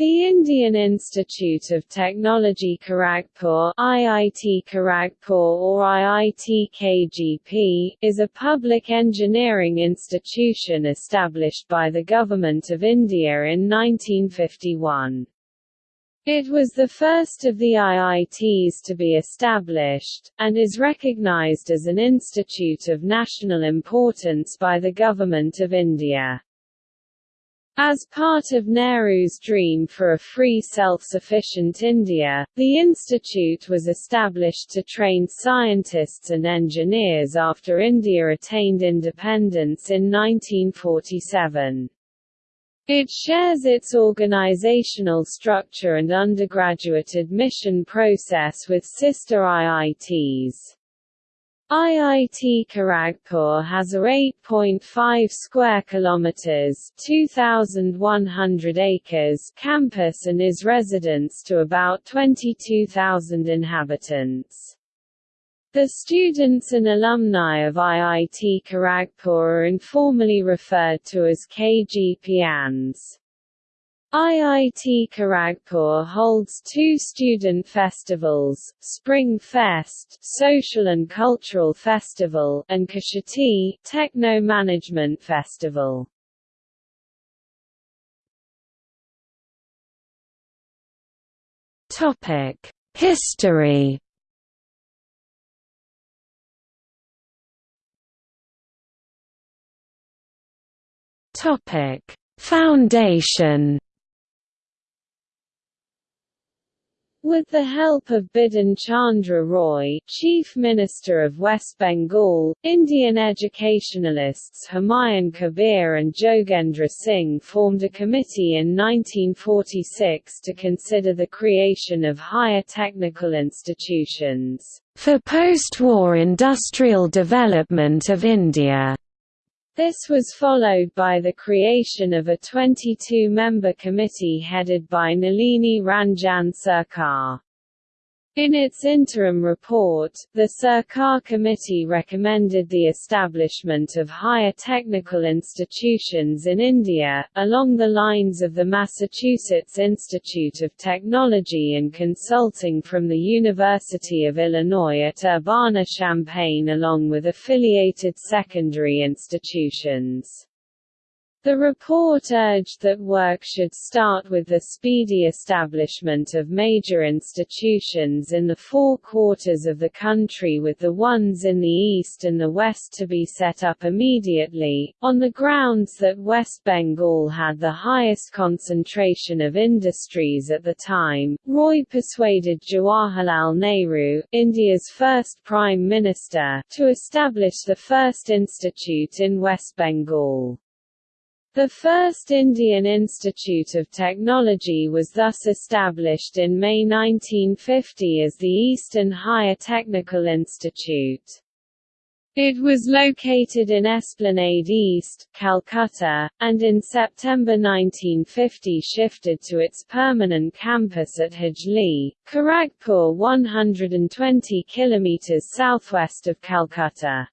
The Indian Institute of Technology Kharagpur IIT Kharagpur or IIT KGP, is a public engineering institution established by the Government of India in 1951. It was the first of the IITs to be established, and is recognized as an institute of national importance by the Government of India. As part of Nehru's dream for a free self-sufficient India, the institute was established to train scientists and engineers after India attained independence in 1947. It shares its organizational structure and undergraduate admission process with sister IITs. IIT Kharagpur has a 8.5 square kilometers (2,100 acres) campus and is residence to about 22,000 inhabitants. The students and alumni of IIT Kharagpur are informally referred to as KGPians. IIT Kharagpur holds two student festivals, Spring Fest Social and Cultural Festival and Kshitij Techno Management Festival. Topic: History Topic: Foundation With the help of Bidhan Chandra Roy, Chief Minister of West Bengal, Indian educationalists Humayun Kabir and Jogendra Singh formed a committee in 1946 to consider the creation of higher technical institutions for post-war industrial development of India. This was followed by the creation of a 22-member committee headed by Nalini Ranjan Sarkar. In its interim report, the Sarkar Committee recommended the establishment of higher technical institutions in India, along the lines of the Massachusetts Institute of Technology and Consulting from the University of Illinois at Urbana-Champaign along with affiliated secondary institutions. The report urged that work should start with the speedy establishment of major institutions in the four quarters of the country with the ones in the east and the west to be set up immediately, on the grounds that West Bengal had the highest concentration of industries at the time. Roy persuaded Jawaharlal Nehru, India's first Prime Minister, to establish the first institute in West Bengal. The first Indian Institute of Technology was thus established in May 1950 as the Eastern Higher Technical Institute. It was located in Esplanade East, Calcutta, and in September 1950 shifted to its permanent campus at Hijli, Kharagpur 120 km southwest of Calcutta.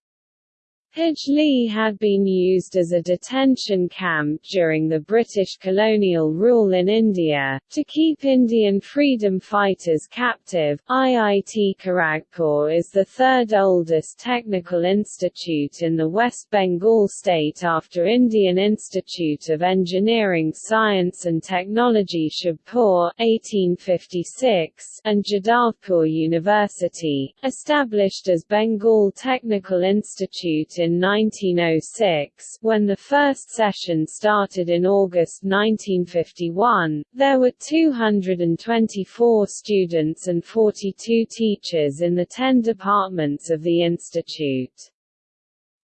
Hijli had been used as a detention camp during the British colonial rule in India, to keep Indian freedom fighters captive. IIT Kharagpur is the third oldest technical institute in the West Bengal state after Indian Institute of Engineering Science and Technology Shibpur 1856 and Jadavpur University, established as Bengal Technical Institute in in 1906, when the first session started in August 1951, there were 224 students and 42 teachers in the 10 departments of the institute.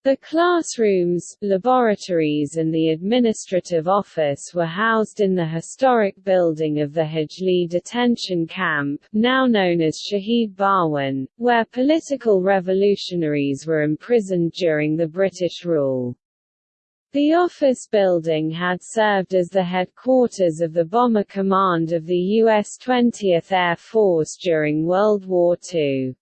The classrooms, laboratories and the administrative office were housed in the historic building of the Hijli detention camp, now known as Shahid Bhawan, where political revolutionaries were imprisoned during the British rule. The office building had served as the headquarters of the Bomber Command of the U.S. 20th Air Force during World War II.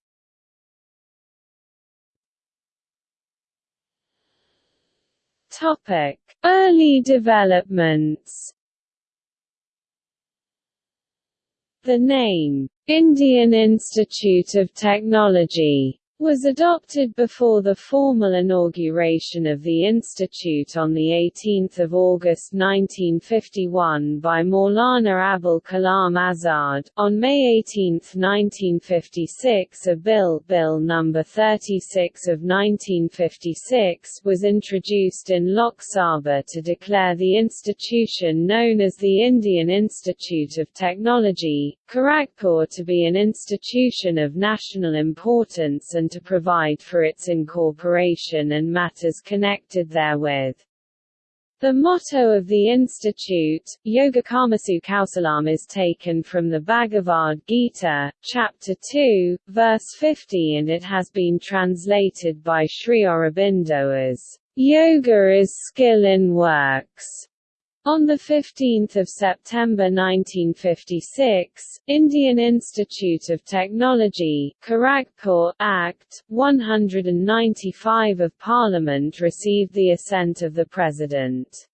Topic: Early developments. The name Indian Institute of Technology was adopted before the formal inauguration of the institute on 18 August 1951 by Maulana Abul Kalam Azad. On May 18, 1956 a bill, Bill No. 36 of 1956 was introduced in Lok Sabha to declare the institution known as the Indian Institute of Technology, Kharagpur to be an institution of national importance and to provide for its incorporation and matters connected therewith. The motto of the institute, Yogakarmasu Kausalam is taken from the Bhagavad Gita, chapter 2, verse 50 and it has been translated by Sri Aurobindo as, Yoga is skill in works. On 15 September 1956, Indian Institute of Technology Kharagpur Act, 195 of Parliament received the assent of the President.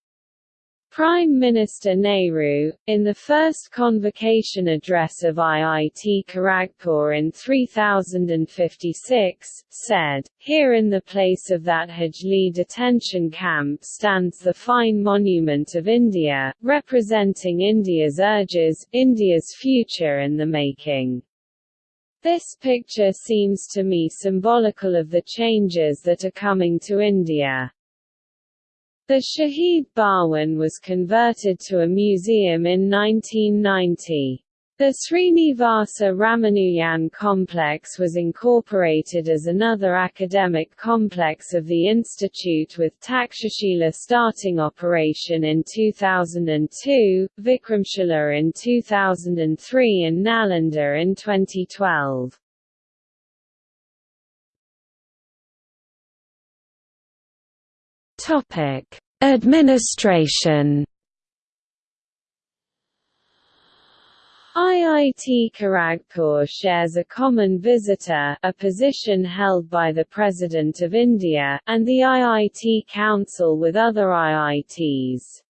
Prime Minister Nehru, in the first convocation address of IIT Kharagpur in 3056, said, Here in the place of that Hijli detention camp stands the fine monument of India, representing India's urges, India's future in the making. This picture seems to me symbolical of the changes that are coming to India. The Shahid Bhawan was converted to a museum in 1990. The Srinivasa Ramanujan complex was incorporated as another academic complex of the institute with Takshashila starting operation in 2002, Vikramshila in 2003 and Nalanda in 2012. Topic: Administration. IIT Kharagpur shares a common visitor a position held by the President of India, and the IIT Council with other IITs.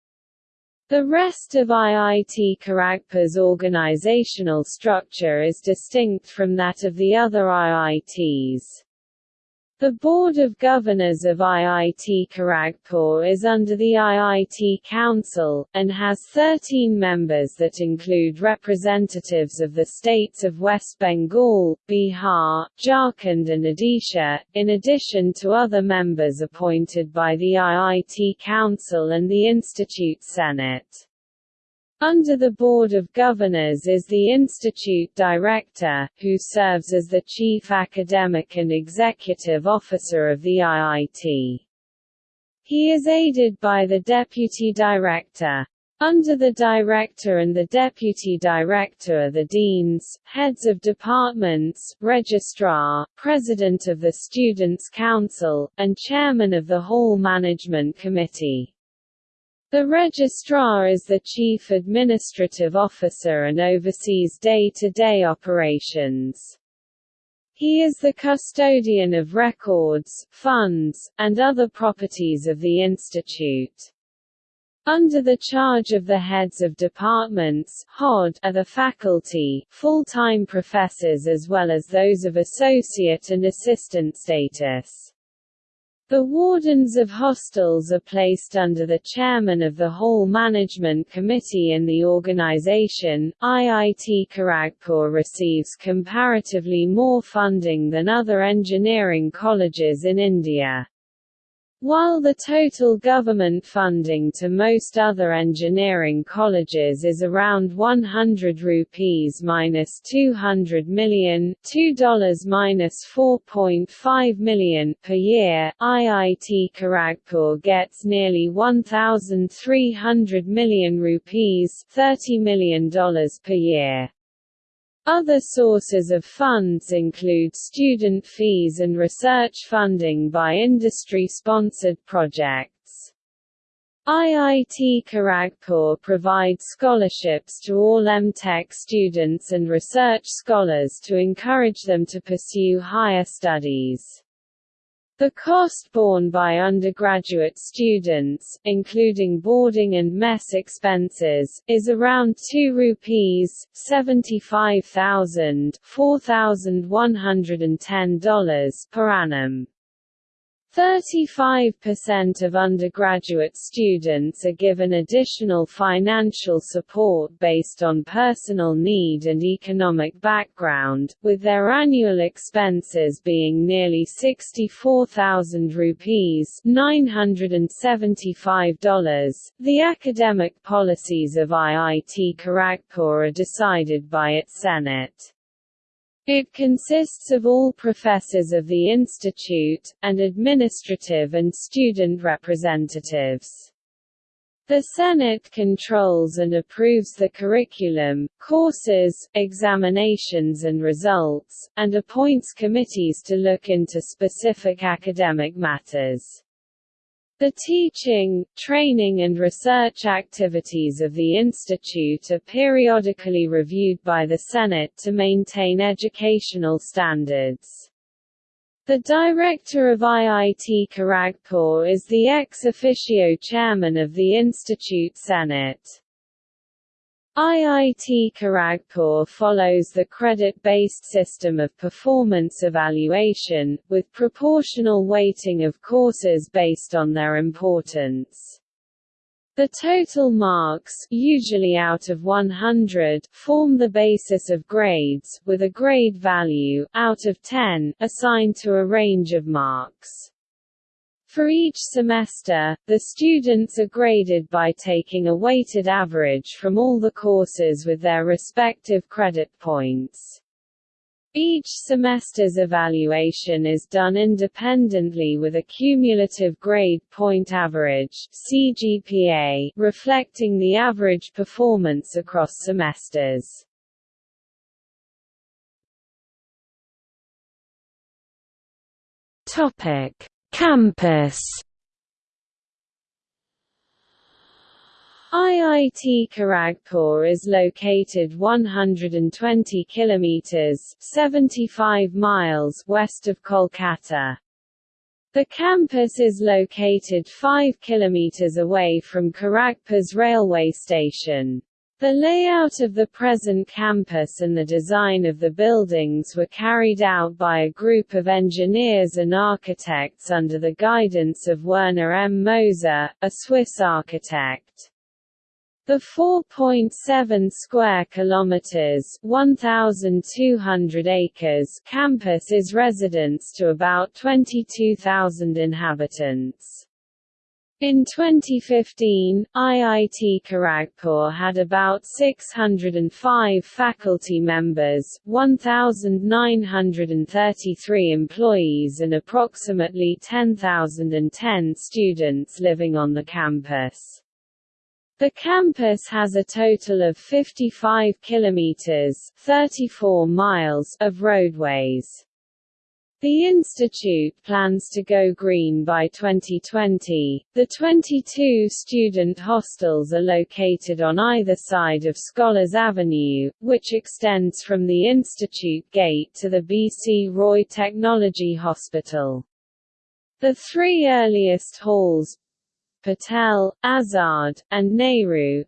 The rest of IIT Kharagpur's organizational structure is distinct from that of the other IITs. The Board of Governors of IIT Kharagpur is under the IIT Council, and has 13 members that include representatives of the states of West Bengal, Bihar, Jharkhand and Odisha, in addition to other members appointed by the IIT Council and the Institute Senate. Under the Board of Governors is the Institute Director, who serves as the Chief Academic and Executive Officer of the IIT. He is aided by the Deputy Director. Under the Director and the Deputy Director are the Deans, Heads of Departments, Registrar, President of the Students' Council, and Chairman of the Hall Management Committee. The Registrar is the chief administrative officer and oversees day-to-day -day operations. He is the custodian of records, funds, and other properties of the institute. Under the charge of the heads of departments HOD are the faculty, full-time professors as well as those of associate and assistant status. The wardens of hostels are placed under the chairman of the Hall Management Committee in the organization. IIT Kharagpur receives comparatively more funding than other engineering colleges in India. While the total government funding to most other engineering colleges is around 100 rupees minus 200 million, $2 minus 4.5 million per year, IIT Kharagpur gets nearly 1,300 million rupees, $30 million per year. Other sources of funds include student fees and research funding by industry-sponsored projects. IIT Kharagpur provides scholarships to all M.Tech students and research scholars to encourage them to pursue higher studies. The cost borne by undergraduate students, including boarding and mess expenses, is around 2 rupees $75,000 $4,110 per annum. 35% of undergraduate students are given additional financial support based on personal need and economic background, with their annual expenses being nearly 64,000 rupees $975. The academic policies of IIT Kharagpur are decided by its Senate. It consists of all professors of the institute, and administrative and student representatives. The Senate controls and approves the curriculum, courses, examinations and results, and appoints committees to look into specific academic matters. The teaching, training and research activities of the institute are periodically reviewed by the Senate to maintain educational standards. The director of IIT Kharagpur is the ex officio chairman of the Institute Senate. IIT Kharagpur follows the credit-based system of performance evaluation, with proportional weighting of courses based on their importance. The total marks usually out of 100 form the basis of grades, with a grade value out of 10 assigned to a range of marks. For each semester, the students are graded by taking a weighted average from all the courses with their respective credit points. Each semester's evaluation is done independently with a cumulative grade point average CGPA reflecting the average performance across semesters. Topic: Campus IIT Kharagpur is located 120 kilometers 75 miles west of Kolkata. The campus is located 5 kilometers away from Kharagpur's railway station. The layout of the present campus and the design of the buildings were carried out by a group of engineers and architects under the guidance of Werner M. Moser, a Swiss architect. The 4.7 square kilometers (1,200 acres) campus is residence to about 22,000 inhabitants. In 2015, IIT Kharagpur had about 605 faculty members, 1,933 employees and approximately 10,010 students living on the campus. The campus has a total of 55 kilometers (34 miles) of roadways. The institute plans to go green by 2020. The 22 student hostels are located on either side of Scholars Avenue, which extends from the institute gate to the BC Roy Technology Hospital. The three earliest halls Patel, Azad, and Nehru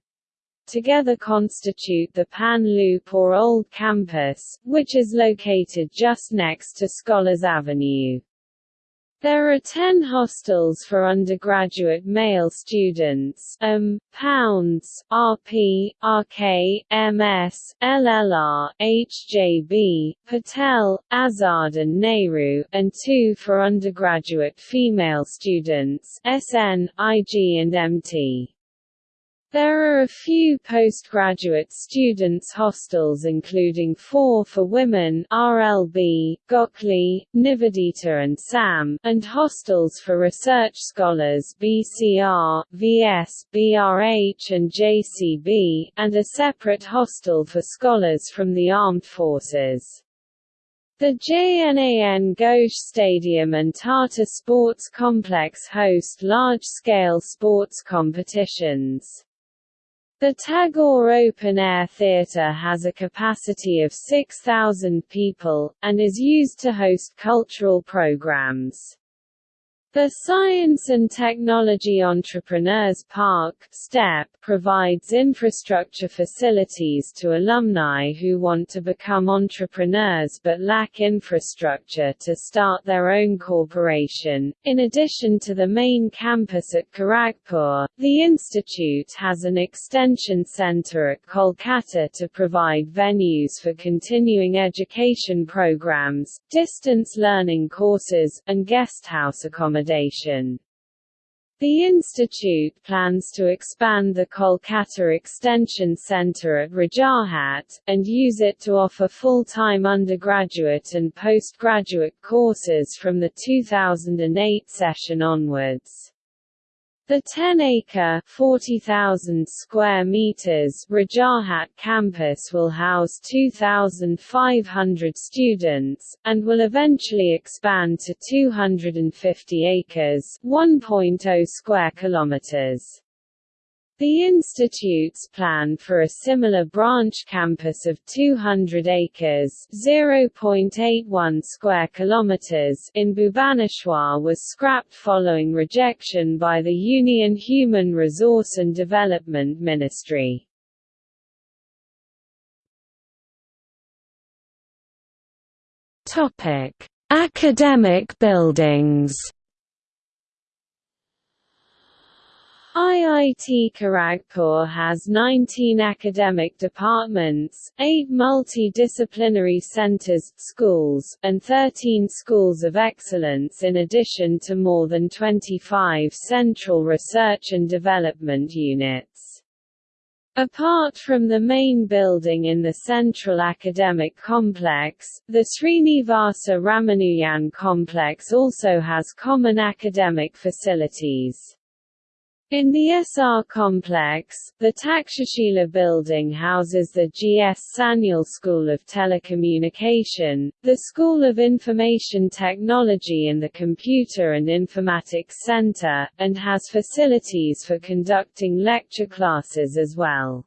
together constitute the Pan Loop or Old Campus, which is located just next to Scholars Avenue. There are 10 hostels for undergraduate male students um, Pounds, RP, RK, MS, LLR, HJB, Patel, Azad and Nehru, and two for undergraduate female students SN, IG and MT. There are a few postgraduate students' hostels including four for women RLB, Gokhale, Nivedita and SAM, and hostels for research scholars BCR, VS, BRH and JCB, and a separate hostel for scholars from the armed forces. The JNAN Ghosh Stadium and Tata Sports Complex host large-scale sports competitions. The Tagore Open Air Theatre has a capacity of 6,000 people, and is used to host cultural programs. The Science and Technology Entrepreneurs Park STEP provides infrastructure facilities to alumni who want to become entrepreneurs but lack infrastructure to start their own corporation. In addition to the main campus at Kharagpur, the institute has an extension center at Kolkata to provide venues for continuing education programs, distance learning courses, and guesthouse accommodation accommodation. The institute plans to expand the Kolkata Extension Centre at Rajarhat, and use it to offer full-time undergraduate and postgraduate courses from the 2008 session onwards. The 10-acre (40,000 square meters) Rajarhat campus will house 2,500 students, and will eventually expand to 250 acres (1.0 square kilometers). The institute's plan for a similar branch campus of 200 acres (0.81 square kilometers) in Bhubaneswar was scrapped following rejection by the Union Human Resource and Development Ministry. Topic: Academic buildings. IIT Kharagpur has 19 academic departments, 8 multidisciplinary centers, schools, and 13 schools of excellence in addition to more than 25 central research and development units. Apart from the main building in the Central Academic Complex, the Srinivasa Ramanujan Complex also has common academic facilities. In the SR complex, the Takshashila building houses the G.S. Sanyal School of Telecommunication, the School of Information Technology and the Computer and Informatics Center, and has facilities for conducting lecture classes as well.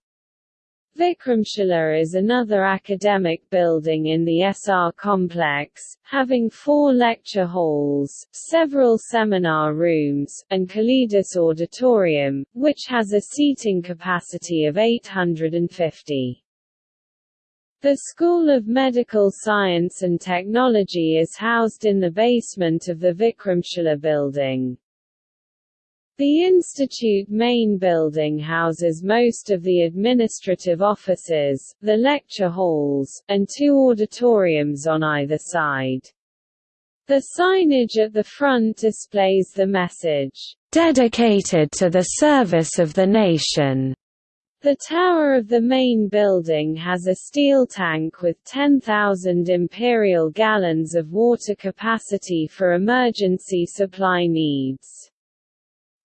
Vikramshila is another academic building in the SR complex, having four lecture halls, several seminar rooms, and Kalidas Auditorium, which has a seating capacity of 850. The School of Medical Science and Technology is housed in the basement of the Vikramshila building. The institute main building houses most of the administrative offices, the lecture halls, and two auditoriums on either side. The signage at the front displays the message, "...dedicated to the service of the nation." The tower of the main building has a steel tank with 10,000 imperial gallons of water capacity for emergency supply needs.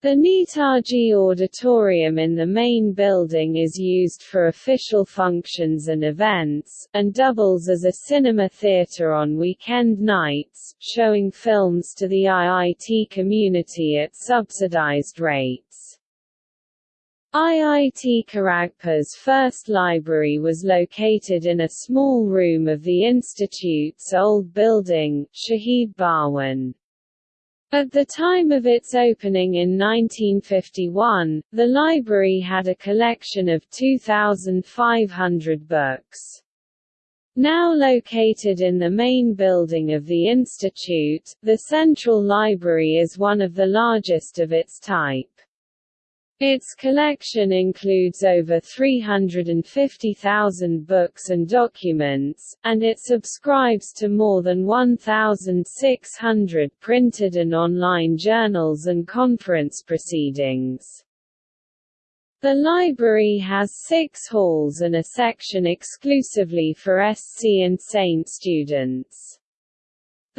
The Netaji Auditorium in the main building is used for official functions and events, and doubles as a cinema theatre on weekend nights, showing films to the IIT community at subsidized rates. IIT Kharagpur's first library was located in a small room of the institute's old building, Shahid Bhawan. At the time of its opening in 1951, the library had a collection of 2,500 books. Now located in the main building of the institute, the Central Library is one of the largest of its type. Its collection includes over 350,000 books and documents, and it subscribes to more than 1,600 printed and online journals and conference proceedings. The library has six halls and a section exclusively for SC and SAINT students.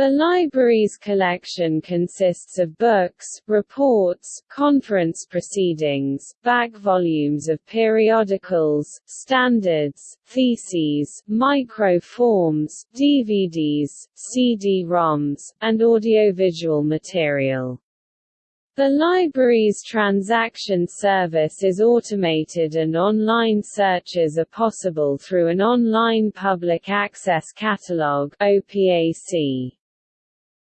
The library's collection consists of books, reports, conference proceedings, back volumes of periodicals, standards, theses, microforms, DVDs, CD-ROMs, and audiovisual material. The library's transaction service is automated and online searches are possible through an online public access catalog OPAC.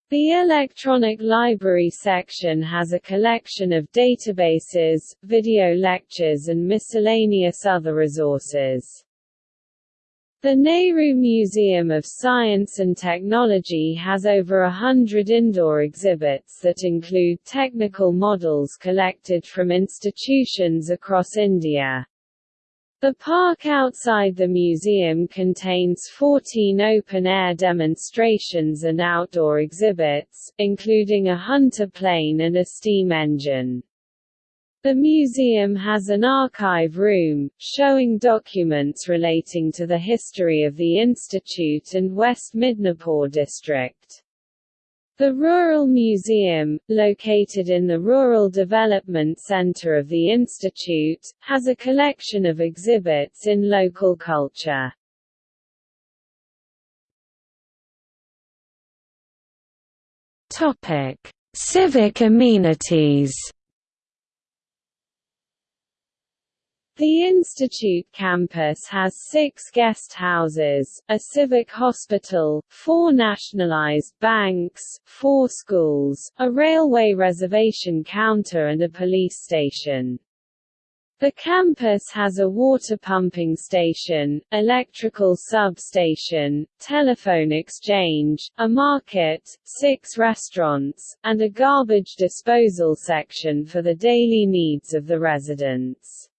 The electronic library section has a collection of databases, video lectures and miscellaneous other resources. The Nehru Museum of Science and Technology has over a hundred indoor exhibits that include technical models collected from institutions across India. The park outside the museum contains 14 open-air demonstrations and outdoor exhibits, including a Hunter plane and a steam engine. The museum has an archive room, showing documents relating to the history of the institute and West Midnapore district. The Rural Museum, located in the Rural Development Center of the Institute, has a collection of exhibits in local culture. Topic: Civic amenities. The Institute campus has six guest houses, a civic hospital, four nationalized banks, four schools, a railway reservation counter and a police station. The campus has a water pumping station, electrical substation, telephone exchange, a market, six restaurants, and a garbage disposal section for the daily needs of the residents.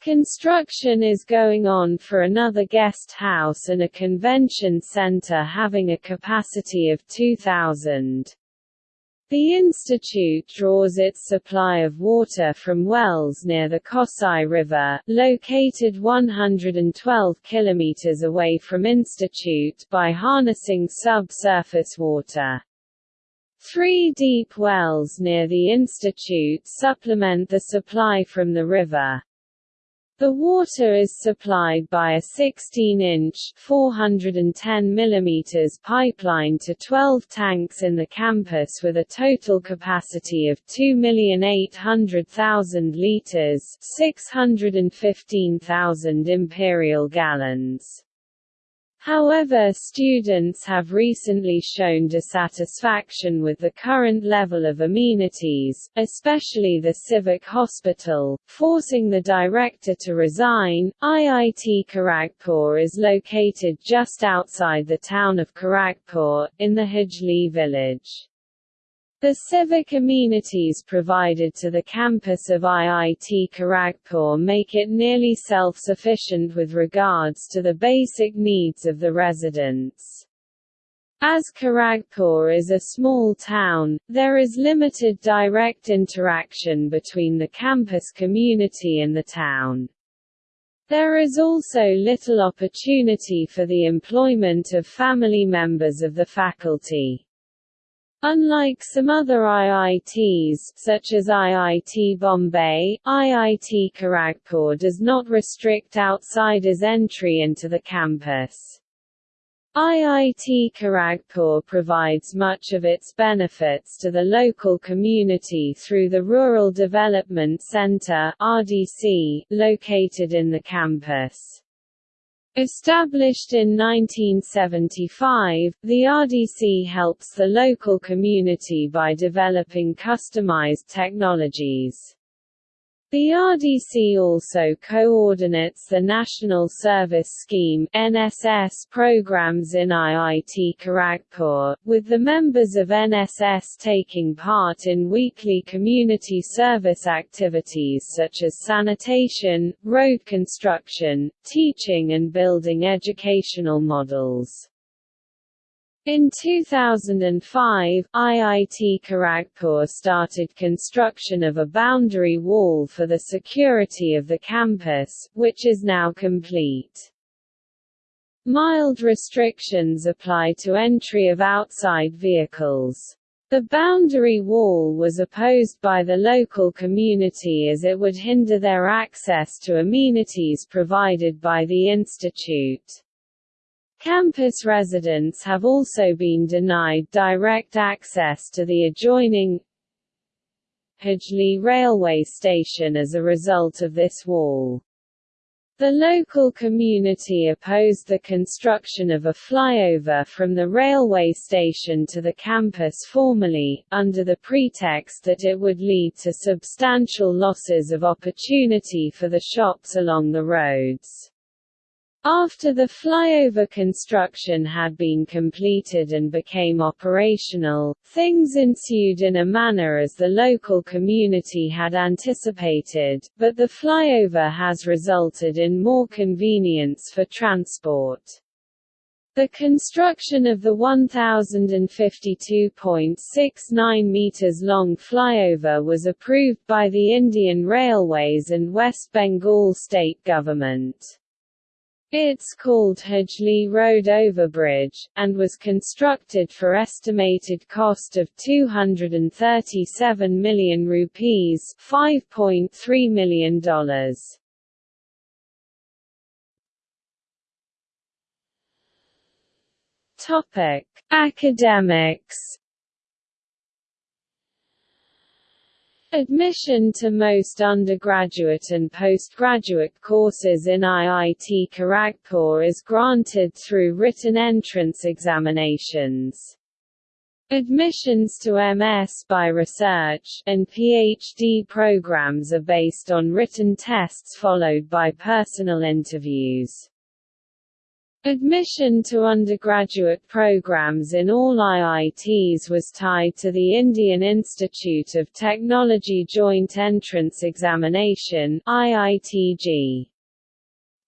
Construction is going on for another guest house and a convention center having a capacity of 2,000. The institute draws its supply of water from wells near the Kasai River, located 112 kilometers away from institute by harnessing subsurface water. Three deep wells near the institute supplement the supply from the river. The water is supplied by a 16-inch (410 mm) pipeline to 12 tanks in the campus with a total capacity of 2,800,000 liters (615,000 imperial gallons). However students have recently shown dissatisfaction with the current level of amenities, especially the civic hospital, forcing the director to resign. IIT Kharagpur is located just outside the town of Kharagpur, in the Hijli village. The civic amenities provided to the campus of IIT Kharagpur make it nearly self-sufficient with regards to the basic needs of the residents. As Kharagpur is a small town, there is limited direct interaction between the campus community and the town. There is also little opportunity for the employment of family members of the faculty. Unlike some other IITs, such as IIT Bombay, IIT Kharagpur does not restrict outsiders' entry into the campus. IIT Kharagpur provides much of its benefits to the local community through the Rural Development Centre (RDC), located in the campus. Established in 1975, the RDC helps the local community by developing customized technologies. The RDC also coordinates the National Service Scheme NSS programs in IIT Kharagpur, with the members of NSS taking part in weekly community service activities such as sanitation, road construction, teaching and building educational models. In 2005, IIT Kharagpur started construction of a boundary wall for the security of the campus, which is now complete. Mild restrictions apply to entry of outside vehicles. The boundary wall was opposed by the local community as it would hinder their access to amenities provided by the institute. Campus residents have also been denied direct access to the adjoining Hijli railway station as a result of this wall. The local community opposed the construction of a flyover from the railway station to the campus formally, under the pretext that it would lead to substantial losses of opportunity for the shops along the roads. After the flyover construction had been completed and became operational, things ensued in a manner as the local community had anticipated, but the flyover has resulted in more convenience for transport. The construction of the 1,052.69 meters long flyover was approved by the Indian Railways and West Bengal state government. It's called Hijli Road Overbridge, and was constructed for estimated cost of 237 million rupees $5.3 million. Topic: Academics Admission to most undergraduate and postgraduate courses in IIT Kharagpur is granted through written entrance examinations. Admissions to MS by research, and PhD programs are based on written tests followed by personal interviews. Admission to undergraduate programs in all IITs was tied to the Indian Institute of Technology Joint Entrance Examination IIT JEE.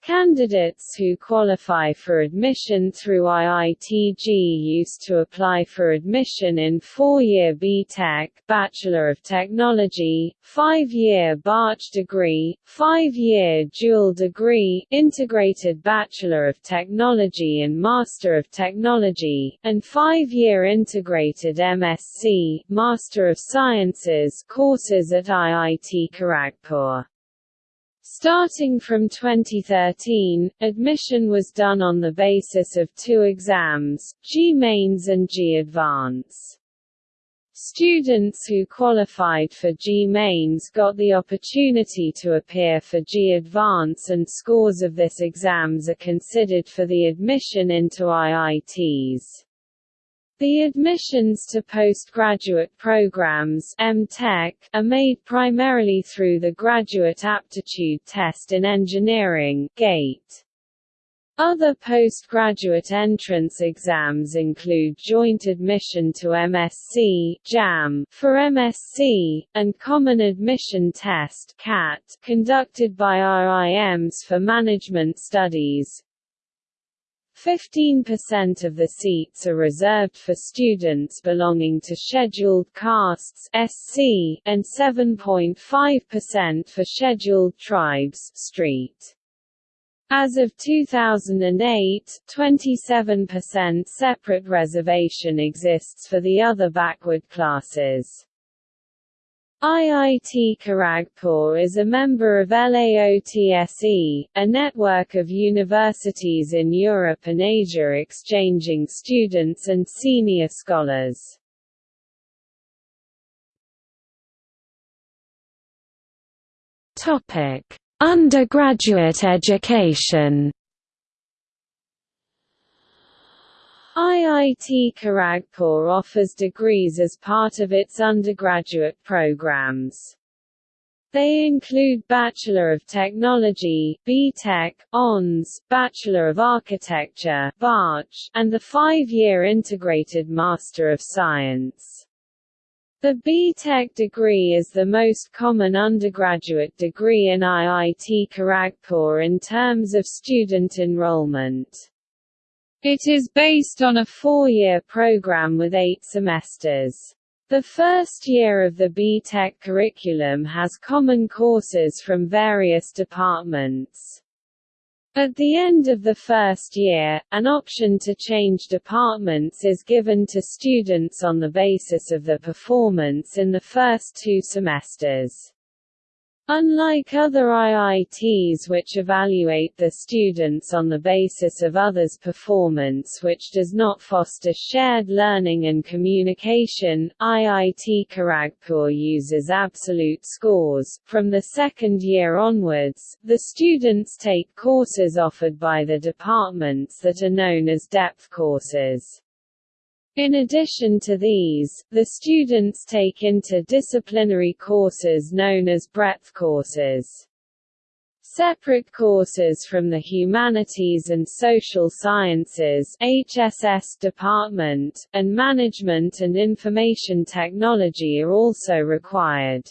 Candidates who qualify for admission through IIT JEE used to apply for admission in four-year B.Tech Bachelor of Technology, five-year BARCH degree, five-year dual degree Integrated Bachelor of Technology and Master of Technology, and five-year Integrated MSc Master of Sciences courses at IIT Kharagpur. Starting from 2013, admission was done on the basis of two exams, JEE Mains and JEE Advance. Students who qualified for JEE Mains got the opportunity to appear for JEE Advance and scores of this exams are considered for the admission into IITs. The admissions to postgraduate programs are made primarily through the Graduate Aptitude Test in Engineering GATE. Other postgraduate entrance exams include Joint Admission to MSc JAM for MSc, and Common Admission Test CAT conducted by IIMs for Management Studies, 15% of the seats are reserved for students belonging to scheduled castes SC, and 7.5% for scheduled tribes street. As of 2008, 27% separate reservation exists for the other backward classes. IIT Kharagpur is a member of LAOTSE, a network of universities in Europe and Asia exchanging students and senior scholars. Undergraduate education IIT Kharagpur offers degrees as part of its undergraduate programs. They include Bachelor of Technology (B.Tech), ONS, Bachelor of Architecture (BARCH), and the five-year Integrated Master of Science. The B.Tech degree is the most common undergraduate degree in IIT Kharagpur in terms of student enrollment. It is based on a four-year program with eight semesters. The first year of the B.Tech curriculum has common courses from various departments. At the end of the first year, an option to change departments is given to students on the basis of the performance in the first two semesters. Unlike other IITs which evaluate the students on the basis of others' performance which does not foster shared learning and communication, IIT Kharagpur uses absolute scores. From the second year onwards, the students take courses offered by the departments that are known as depth courses. In addition to these, the students take interdisciplinary courses known as breadth courses. Separate courses from the Humanities and Social Sciences HSS department, and Management and Information Technology are also required.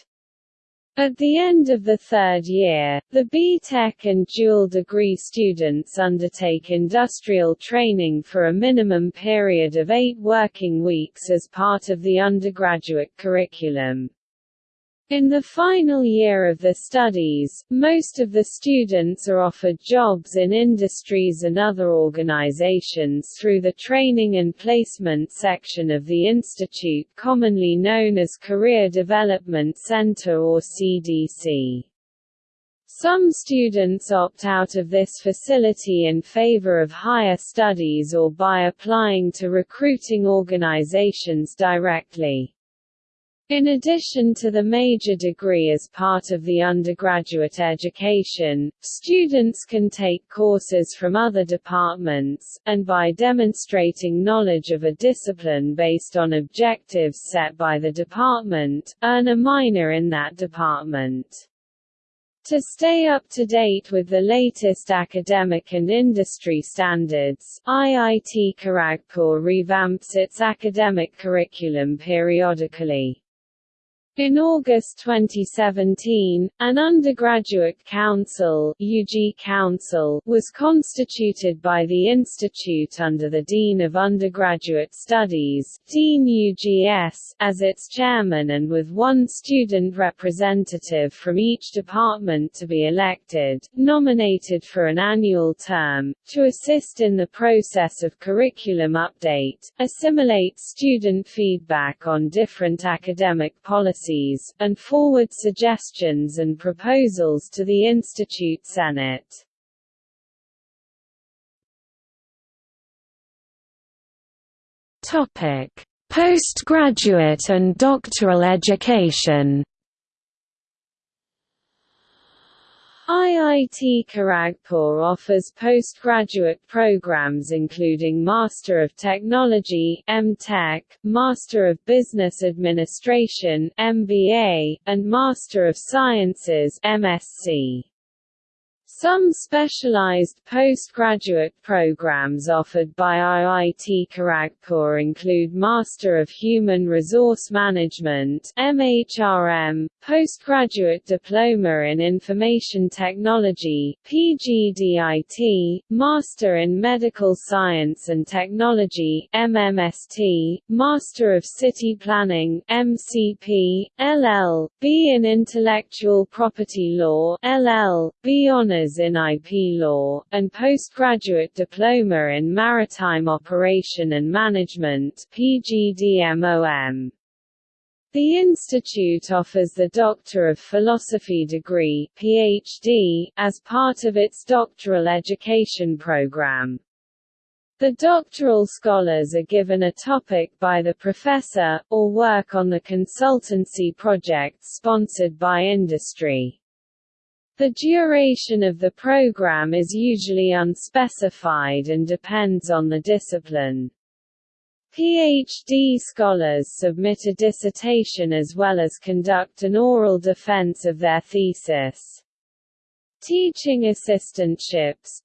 At the end of the third year, the B.Tech and dual degree students undertake industrial training for a minimum period of eight working weeks as part of the undergraduate curriculum. In the final year of the studies, most of the students are offered jobs in industries and other organizations through the Training and Placement section of the institute commonly known as Career Development Center or CDC. Some students opt out of this facility in favor of higher studies or by applying to recruiting organizations directly. In addition to the major degree as part of the undergraduate education, students can take courses from other departments, and by demonstrating knowledge of a discipline based on objectives set by the department, earn a minor in that department. To stay up to date with the latest academic and industry standards, IIT Kharagpur revamps its academic curriculum periodically. In August 2017, an undergraduate council, UG Council was constituted by the institute under the Dean of Undergraduate Studies Dean UGS, as its chairman and with one student representative from each department to be elected, nominated for an annual term, to assist in the process of curriculum update, assimilate student feedback on different academic policies policies, and forward suggestions and proposals to the Institute Senate. Postgraduate and doctoral education IIT Kharagpur offers postgraduate programs including Master of Technology (M.Tech), Master of Business Administration (MBA), and Master of Sciences (MSc). Some specialized postgraduate programs offered by IIT Kharagpur include Master of Human Resource Management MHRM, Postgraduate Diploma in Information Technology PGDIT, Master in Medical Science and Technology MMST, Master of City Planning MCP, LL.B in Intellectual Property Law LL.B Honors in IP Law, and postgraduate diploma in Maritime Operation and Management PGDMOM. The institute offers the Doctor of Philosophy degree PhD, as part of its doctoral education program. The doctoral scholars are given a topic by the professor, or work on the consultancy projects sponsored by industry. The duration of the program is usually unspecified and depends on the discipline. PhD scholars submit a dissertation as well as conduct an oral defense of their thesis. Teaching assistantships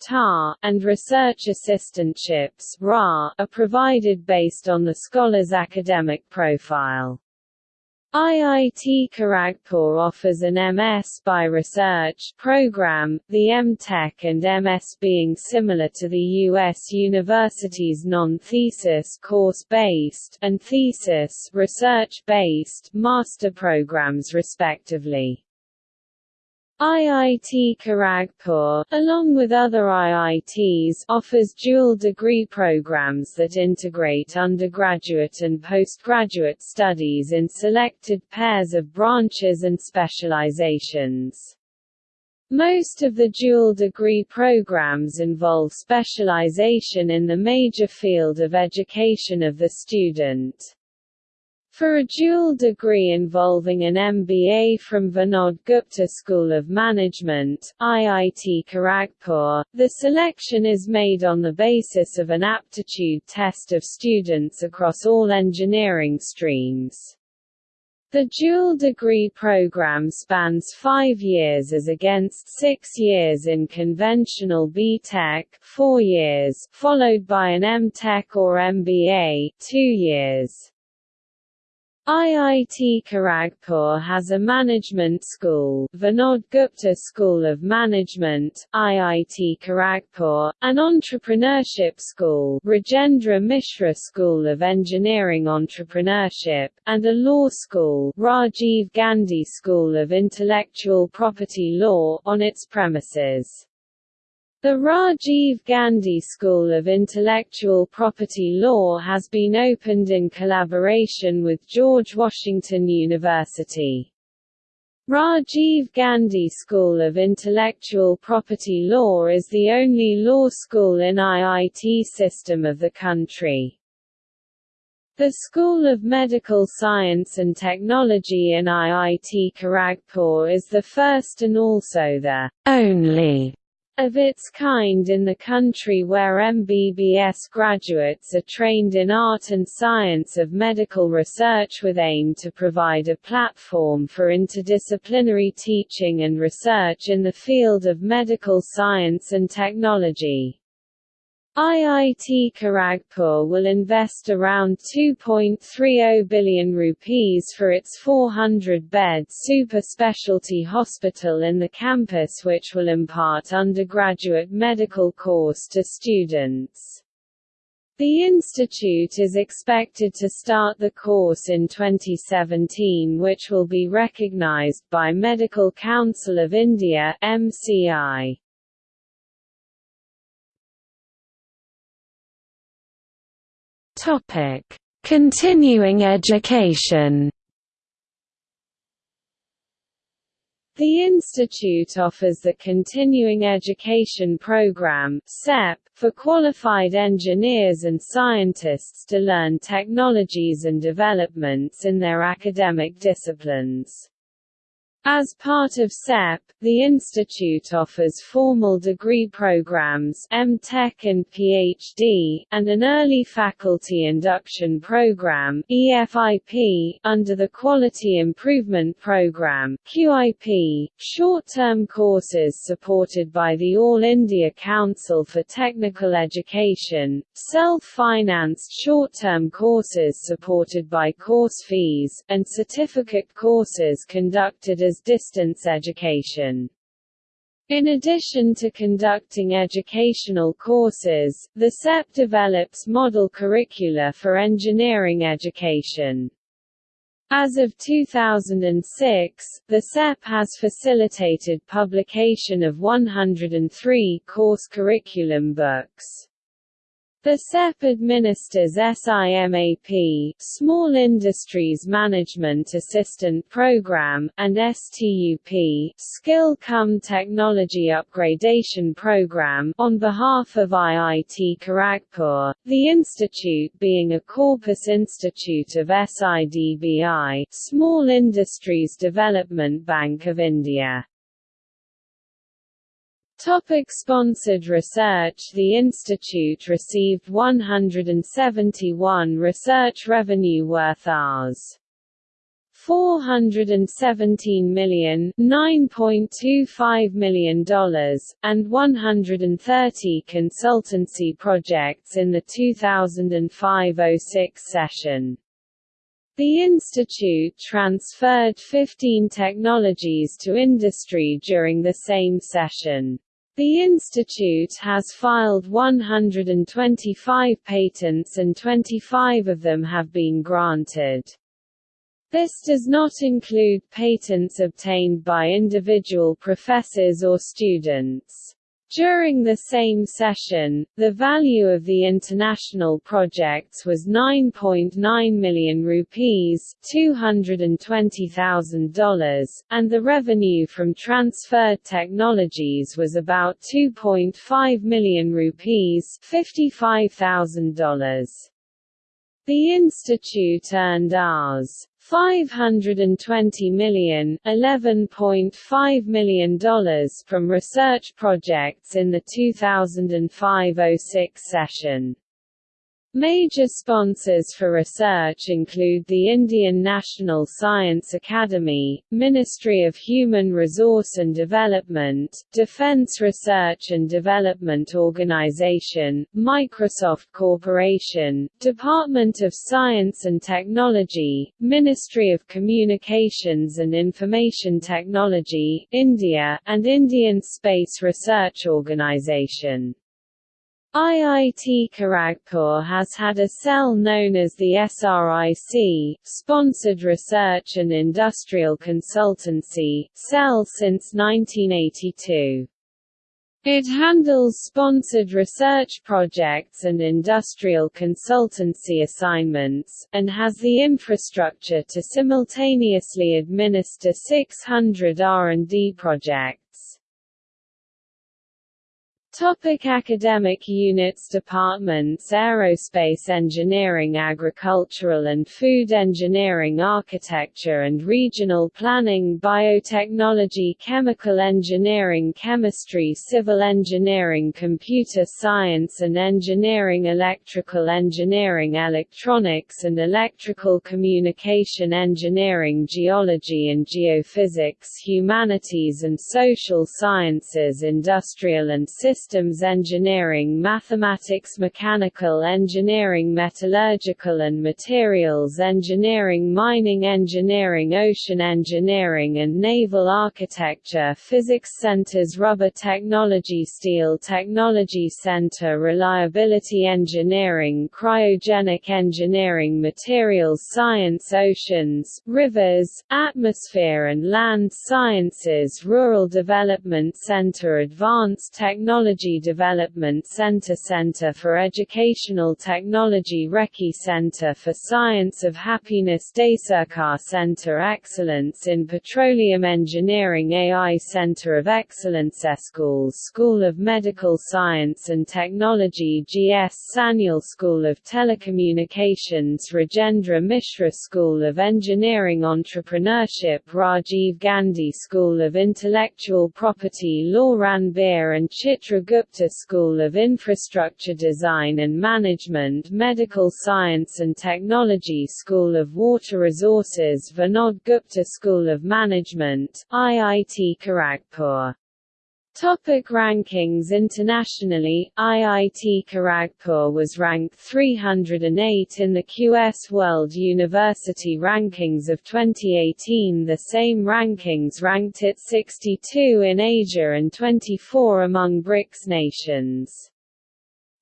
and research assistantships (RA) are provided based on the scholar's academic profile. IIT Kharagpur offers an MS by Research program, the M.Tech and MS being similar to the U.S. university's non-thesis course-based, and thesis research-based master programs respectively. IIT Kharagpur, along with other IITs, offers dual degree programs that integrate undergraduate and postgraduate studies in selected pairs of branches and specializations. Most of the dual degree programs involve specialization in the major field of education of the student. For a dual degree involving an MBA from Vinod Gupta School of Management, IIT Kharagpur, the selection is made on the basis of an aptitude test of students across all engineering streams. The dual degree program spans five years as against six years in conventional B.Tech four years, followed by an M.Tech or MBA two years. IIT Kharagpur has a management school, Vinod Gupta School of Management, IIT Kharagpur, an entrepreneurship school, Rajendra Mishra School of Engineering Entrepreneurship, and a law school, Rajiv Gandhi School of Intellectual Property Law, on its premises. The Rajiv Gandhi School of Intellectual Property Law has been opened in collaboration with George Washington University. Rajiv Gandhi School of Intellectual Property Law is the only law school in IIT system of the country. The School of Medical Science and Technology in IIT Kharagpur is the first and also the only of its kind in the country where MBBS graduates are trained in art and science of medical research with aim to provide a platform for interdisciplinary teaching and research in the field of medical science and technology. IIT Kharagpur will invest around 2.30 billion rupees for its 400-bed super specialty hospital in the campus which will impart undergraduate medical course to students. The institute is expected to start the course in 2017 which will be recognized by Medical Council of India MCI. Topic: Continuing education. The institute offers the Continuing Education Program (CEP) for qualified engineers and scientists to learn technologies and developments in their academic disciplines. As part of CEP, the institute offers formal degree programs M.Tech and PhD, and an early faculty induction program EFIP, under the Quality Improvement Program QIP, short-term courses supported by the All India Council for Technical Education, self-financed short-term courses supported by course fees, and certificate courses conducted as distance education. In addition to conducting educational courses, the CEP develops model curricula for engineering education. As of 2006, the CEP has facilitated publication of 103 course curriculum books. The CEP administers SIMAP Small Industries Management Assistant Program, and STUP Skill Cum Technology Upgradation Program on behalf of IIT Kharagpur, the institute being a corpus institute of SIDBI Small Industries Development Bank of India. Topic sponsored research The institute received 171 research revenue worth Rs. 417 million $9.25 million, and 130 consultancy projects in the 2005–06 session. The institute transferred 15 technologies to industry during the same session. The institute has filed 125 patents and 25 of them have been granted. This does not include patents obtained by individual professors or students. During the same session, the value of the international projects was 9.9 million rupees $220,000, and the revenue from transferred technologies was about 2.5 million rupees $55,000. The institute earned Rs. 520 million, $11.5 million from research projects in the 2005–06 session. Major sponsors for research include the Indian National Science Academy, Ministry of Human Resource and Development, Defense Research and Development Organization, Microsoft Corporation, Department of Science and Technology, Ministry of Communications and Information Technology, India, and Indian Space Research Organization. IIT Kharagpur has had a cell known as the SRIC, Sponsored Research and Industrial Consultancy, cell since 1982. It handles sponsored research projects and industrial consultancy assignments, and has the infrastructure to simultaneously administer 600 R&D projects. Topic academic units Departments Aerospace Engineering Agricultural and Food Engineering Architecture and Regional Planning Biotechnology Chemical Engineering Chemistry Civil Engineering Computer Science and Engineering Electrical Engineering Electronics and Electrical Communication Engineering Geology and Geophysics Humanities and Social Sciences Industrial and Systems systems engineering mathematics mechanical engineering metallurgical and materials engineering mining engineering ocean engineering and naval architecture physics centers rubber technology steel technology center reliability engineering cryogenic engineering materials science oceans, rivers, atmosphere and land sciences rural development center advanced technology Technology Development Center Center for Educational Technology Rekhi Center for Science of Happiness Deysarkar Center Excellence in Petroleum Engineering AI Center of Excellence Schools School of Medical Science and Technology GS Sanyal School of Telecommunications Rajendra Mishra School of Engineering Entrepreneurship Rajiv Gandhi School of Intellectual Property Law Ranbir and Chitra Gupta School of Infrastructure Design and Management Medical Science and Technology School of Water Resources Vinod Gupta School of Management, IIT Kharagpur Topic rankings Internationally, IIT Kharagpur was ranked 308 in the QS World University Rankings of 2018 The same rankings ranked it 62 in Asia and 24 among BRICS nations.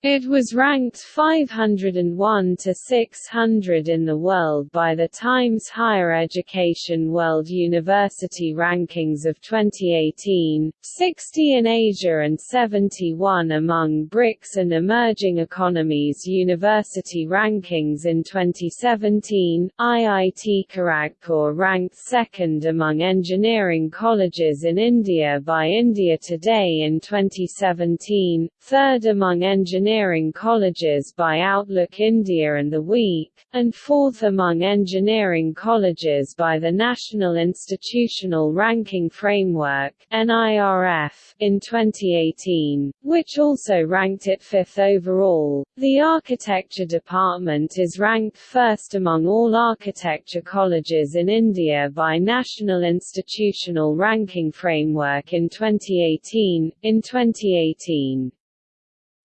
It was ranked 501 to 600 in the world by the Times Higher Education World University Rankings of 2018, 60 in Asia and 71 among BRICS and Emerging Economies University Rankings in 2017. IIT Kharagpur ranked second among engineering colleges in India by India Today in 2017, third among engineering engineering colleges by Outlook India and The Week, and fourth among engineering colleges by the National Institutional Ranking Framework (NIRF) in 2018, which also ranked it fifth overall. The architecture department is ranked first among all architecture colleges in India by National Institutional Ranking Framework in 2018. In 2018,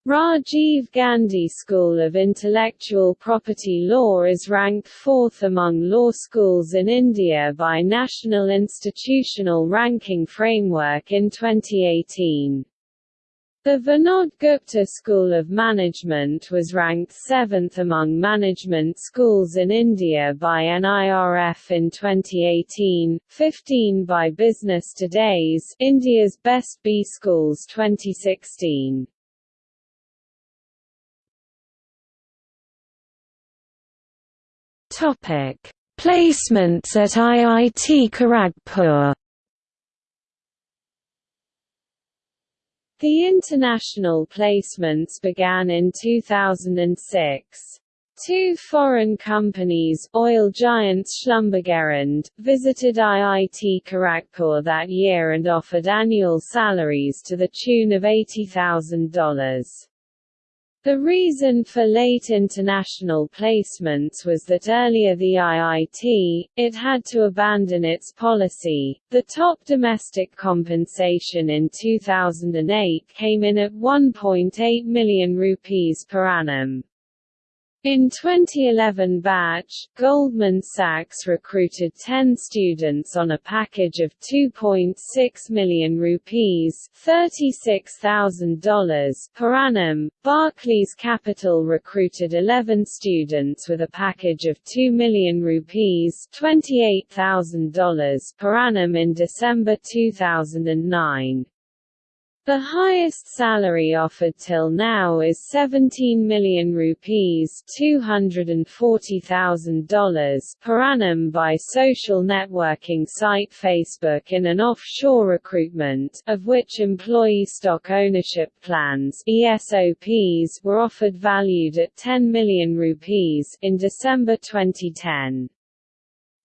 Rajiv Gandhi School of Intellectual Property Law is ranked fourth among law schools in India by National Institutional Ranking Framework in 2018. The Vinod Gupta School of Management was ranked seventh among management schools in India by NIRF in 2018, 15 by Business Today's India's Best B Schools 2016. Topic: Placements at IIT Kharagpur The international placements began in 2006. Two foreign companies, oil giants Schlumberger and, visited IIT Kharagpur that year and offered annual salaries to the tune of $80,000. The reason for late international placements was that earlier the IIT, it had to abandon its policy. The top domestic compensation in 2008 came in at 1.8 million rupees per annum. In 2011 batch, Goldman Sachs recruited 10 students on a package of 2.6 million rupees $36,000 per annum. Barclays Capital recruited 11 students with a package of 2 million rupees $28,000 per annum in December 2009. The highest salary offered till now is 17 million rupees $240,000 per annum by social networking site Facebook in an offshore recruitment, of which employee stock ownership plans ESOPs were offered valued at 10 million rupees in December 2010.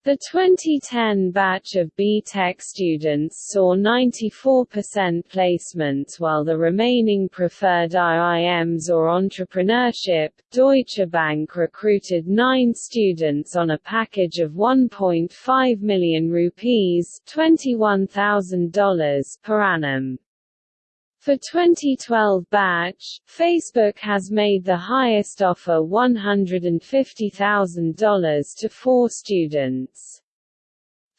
The 2010 batch of B.Tech students saw 94% placements while the remaining preferred IIMs or entrepreneurship. Deutsche Bank recruited nine students on a package of 1.5 million rupees $21,000 per annum. For 2012 batch, Facebook has made the highest offer $150,000 to four students.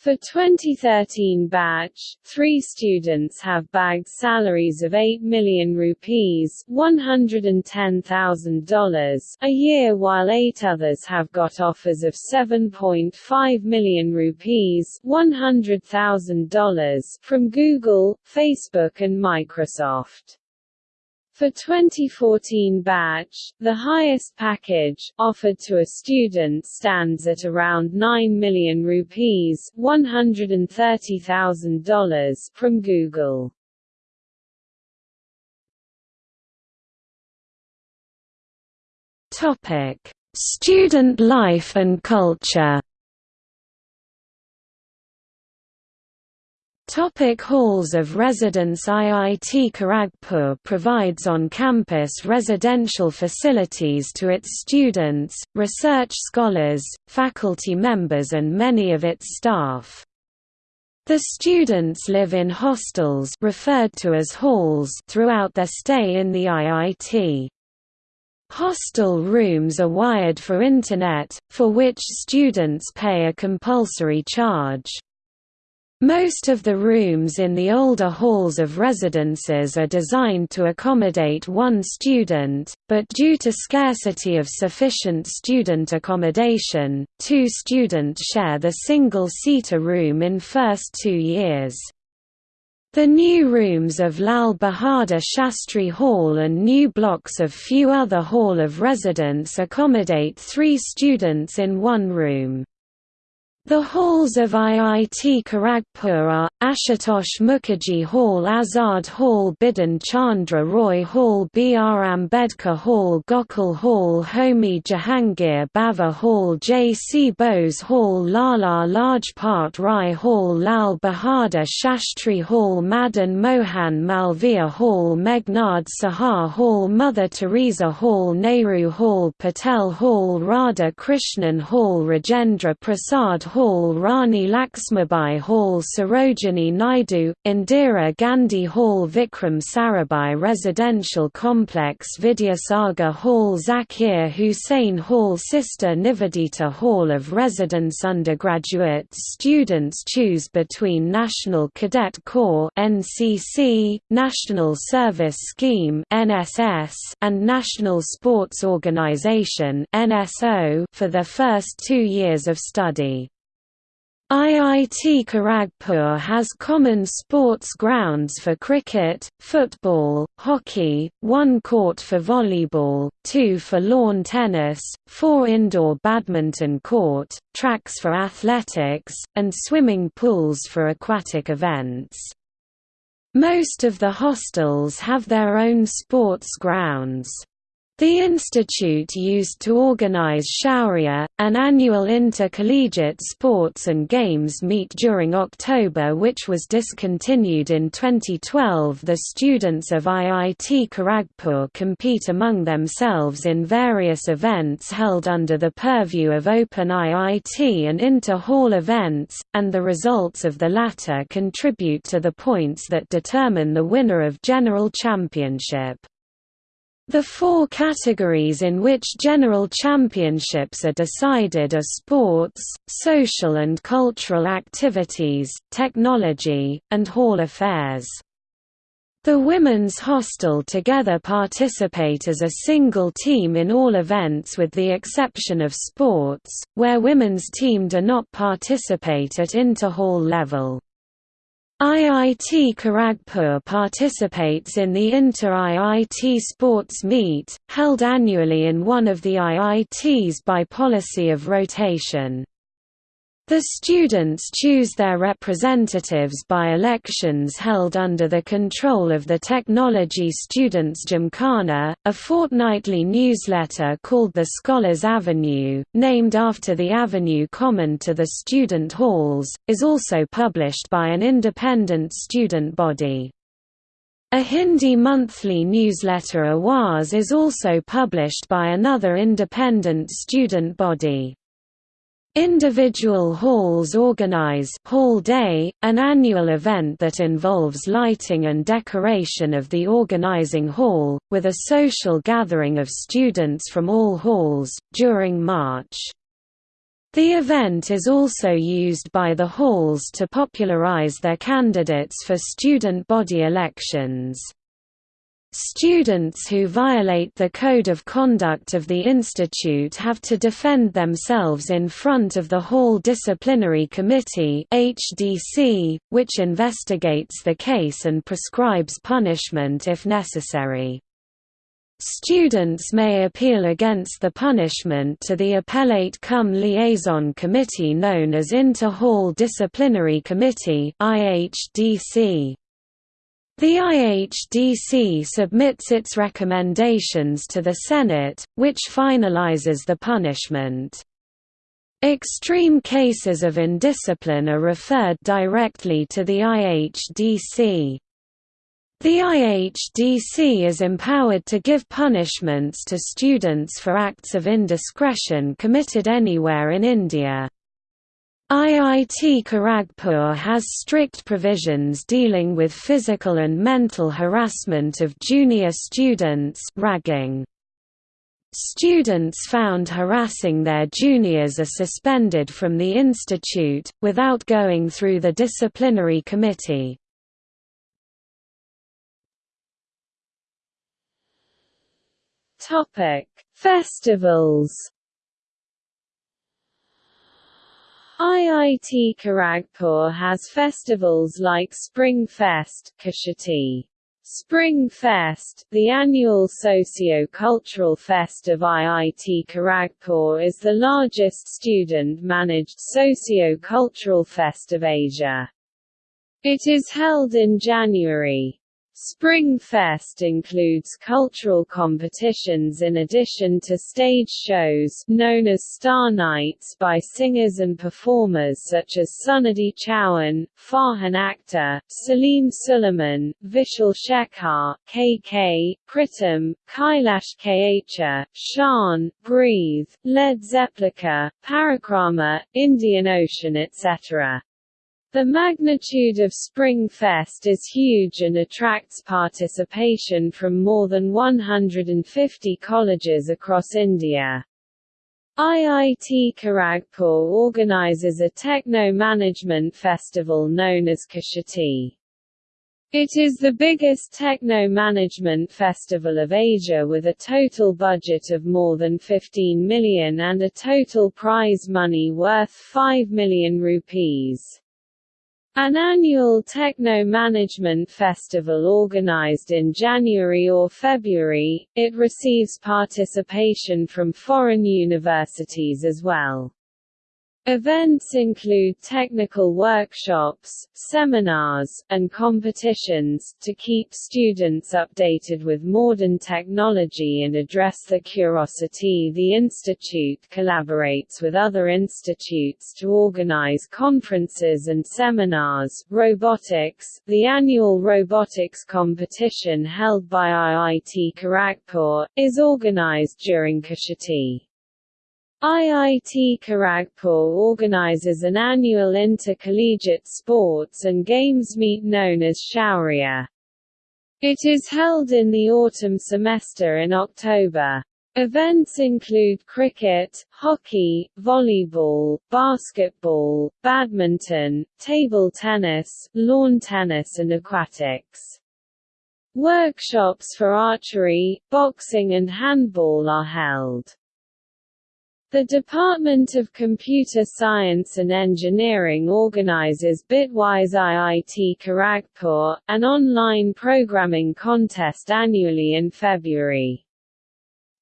For 2013 batch, three students have bagged salaries of 8 million rupees $110,000 a year while eight others have got offers of 7.5 million rupees $100,000 from Google, Facebook and Microsoft. For 2014 batch, the highest package, offered to a student stands at around 9 million rupees $130,000 from Google. Topic: Student life and culture Topic halls of residence IIT Kharagpur provides on-campus residential facilities to its students, research scholars, faculty members and many of its staff. The students live in hostels referred to as halls throughout their stay in the IIT. Hostel rooms are wired for Internet, for which students pay a compulsory charge. Most of the rooms in the older halls of residences are designed to accommodate one student, but due to scarcity of sufficient student accommodation, two students share the single-seater room in first two years. The new rooms of Lal Bahadur Shastri Hall and new blocks of few other hall of residence accommodate three students in one room. The halls of IIT Kharagpur are, Ashutosh Mukherjee Hall Azad Hall Bidhan Chandra Roy Hall B. R. Ambedkar Hall Gokhale Hall Homi Jahangir Bhabha Hall J. C. Bose Hall Lala Lajpat Rai Hall Lal Bahadur Shastri Hall Madan Mohan Malviya Hall Meghnad Saha Hall Mother Teresa Hall Nehru Hall Patel Hall Radha Krishnan Hall Rajendra Prasad Hall Rani Laxmibai Hall Sarojini Naidu, Indira Gandhi Hall Vikram Sarabhai Residential Complex Vidyasagar Hall Zakir Hussain Hall Sister Nivedita Hall of Residence Undergraduate students choose between National Cadet Corps NCC, National Service Scheme NSS, and National Sports Organization NSO for their first two years of study. IIT Kharagpur has common sports grounds for cricket, football, hockey, one court for volleyball, two for lawn tennis, four indoor badminton court, tracks for athletics, and swimming pools for aquatic events. Most of the hostels have their own sports grounds. The institute used to organize Shaurya, an annual intercollegiate sports and games meet during October which was discontinued in 2012 The students of IIT Kharagpur compete among themselves in various events held under the purview of Open IIT and inter-hall events, and the results of the latter contribute to the points that determine the winner of General Championship. The four categories in which general championships are decided are sports, social and cultural activities, technology, and hall affairs. The women's hostel together participate as a single team in all events with the exception of sports, where women's team do not participate at inter-hall level. IIT Kharagpur participates in the Inter-IIT Sports Meet, held annually in one of the IITs by policy of rotation. The students choose their representatives by elections held under the control of the Technology Students Gymkhana, a fortnightly newsletter called the Scholars Avenue, named after the avenue common to the student halls, is also published by an independent student body. A Hindi monthly newsletter Awaz is also published by another independent student body. Individual halls organize Hall Day, an annual event that involves lighting and decoration of the organizing hall, with a social gathering of students from all halls, during March. The event is also used by the halls to popularize their candidates for student body elections. Students who violate the Code of Conduct of the Institute have to defend themselves in front of the Hall Disciplinary Committee HDC, which investigates the case and prescribes punishment if necessary. Students may appeal against the punishment to the Appellate Cum Liaison Committee known as Inter-Hall Disciplinary Committee IHDC. The IHDC submits its recommendations to the Senate, which finalizes the punishment. Extreme cases of indiscipline are referred directly to the IHDC. The IHDC is empowered to give punishments to students for acts of indiscretion committed anywhere in India. IIT Kharagpur has strict provisions dealing with physical and mental harassment of junior students ragging. Students found harassing their juniors are suspended from the institute, without going through the disciplinary committee. Festivals IIT Kharagpur has festivals like Spring Fest Kshitij. Spring Fest, the annual socio-cultural fest of IIT Kharagpur is the largest student-managed socio-cultural fest of Asia. It is held in January. Springfest includes cultural competitions in addition to stage shows known as Star Nights by singers and performers such as Sunidhi Chauhan, Farhan Akhtar, Salim Sulaiman, Vishal Shekhar, KK, Pritam, Kailash Kayachar, Shaan, Breathe, Led Zeppelin, Parikrama, Indian Ocean etc. The magnitude of Spring Fest is huge and attracts participation from more than 150 colleges across India. IIT Kharagpur organizes a techno-management festival known as Kshitij. It is the biggest techno-management festival of Asia with a total budget of more than 15 million and a total prize money worth 5 million rupees. An annual techno-management festival organized in January or February, it receives participation from foreign universities as well. Events include technical workshops, seminars, and competitions, to keep students updated with modern technology and address the curiosity The Institute collaborates with other institutes to organize conferences and seminars. Robotics The annual robotics competition held by IIT Kharagpur, is organized during Kshitij. IIT Kharagpur organizes an annual intercollegiate sports and games meet known as Shaurya. It is held in the autumn semester in October. Events include cricket, hockey, volleyball, basketball, badminton, table tennis, lawn tennis and aquatics. Workshops for archery, boxing and handball are held. The Department of Computer Science and Engineering organizes Bitwise IIT Kharagpur, an online programming contest annually in February.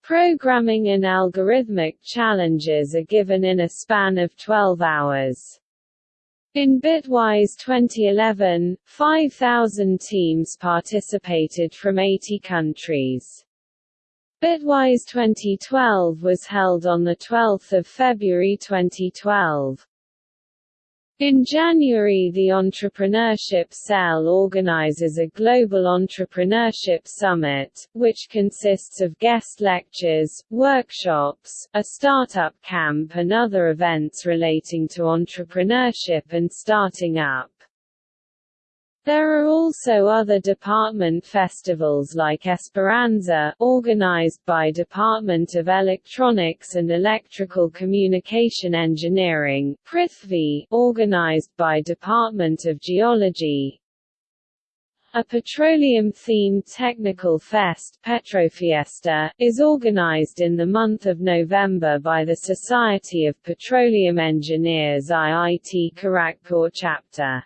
Programming and algorithmic challenges are given in a span of 12 hours. In Bitwise 2011, 5,000 teams participated from 80 countries. Bitwise 2012 was held on 12 February 2012. In January the Entrepreneurship Cell organizes a Global Entrepreneurship Summit, which consists of guest lectures, workshops, a startup camp and other events relating to entrepreneurship and starting up. There are also other department festivals like Esperanza, organized by Department of Electronics and Electrical Communication Engineering, Prithvi, organized by Department of Geology, a petroleum-themed technical fest Petrofiesta, is organized in the month of November by the Society of Petroleum Engineers IIT Kharagpur chapter.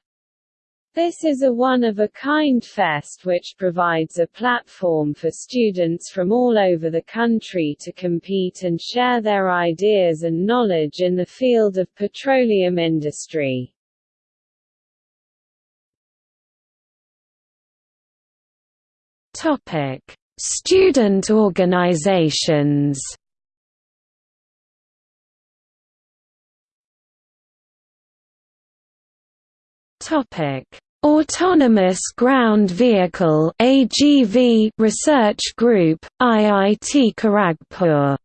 This is a one-of-a-kind fest which provides a platform for students from all over the country to compete and share their ideas and knowledge in the field of petroleum industry. Student organizations. Topic: Autonomous Ground Vehicle AGV Research Group, IIT Kharagpur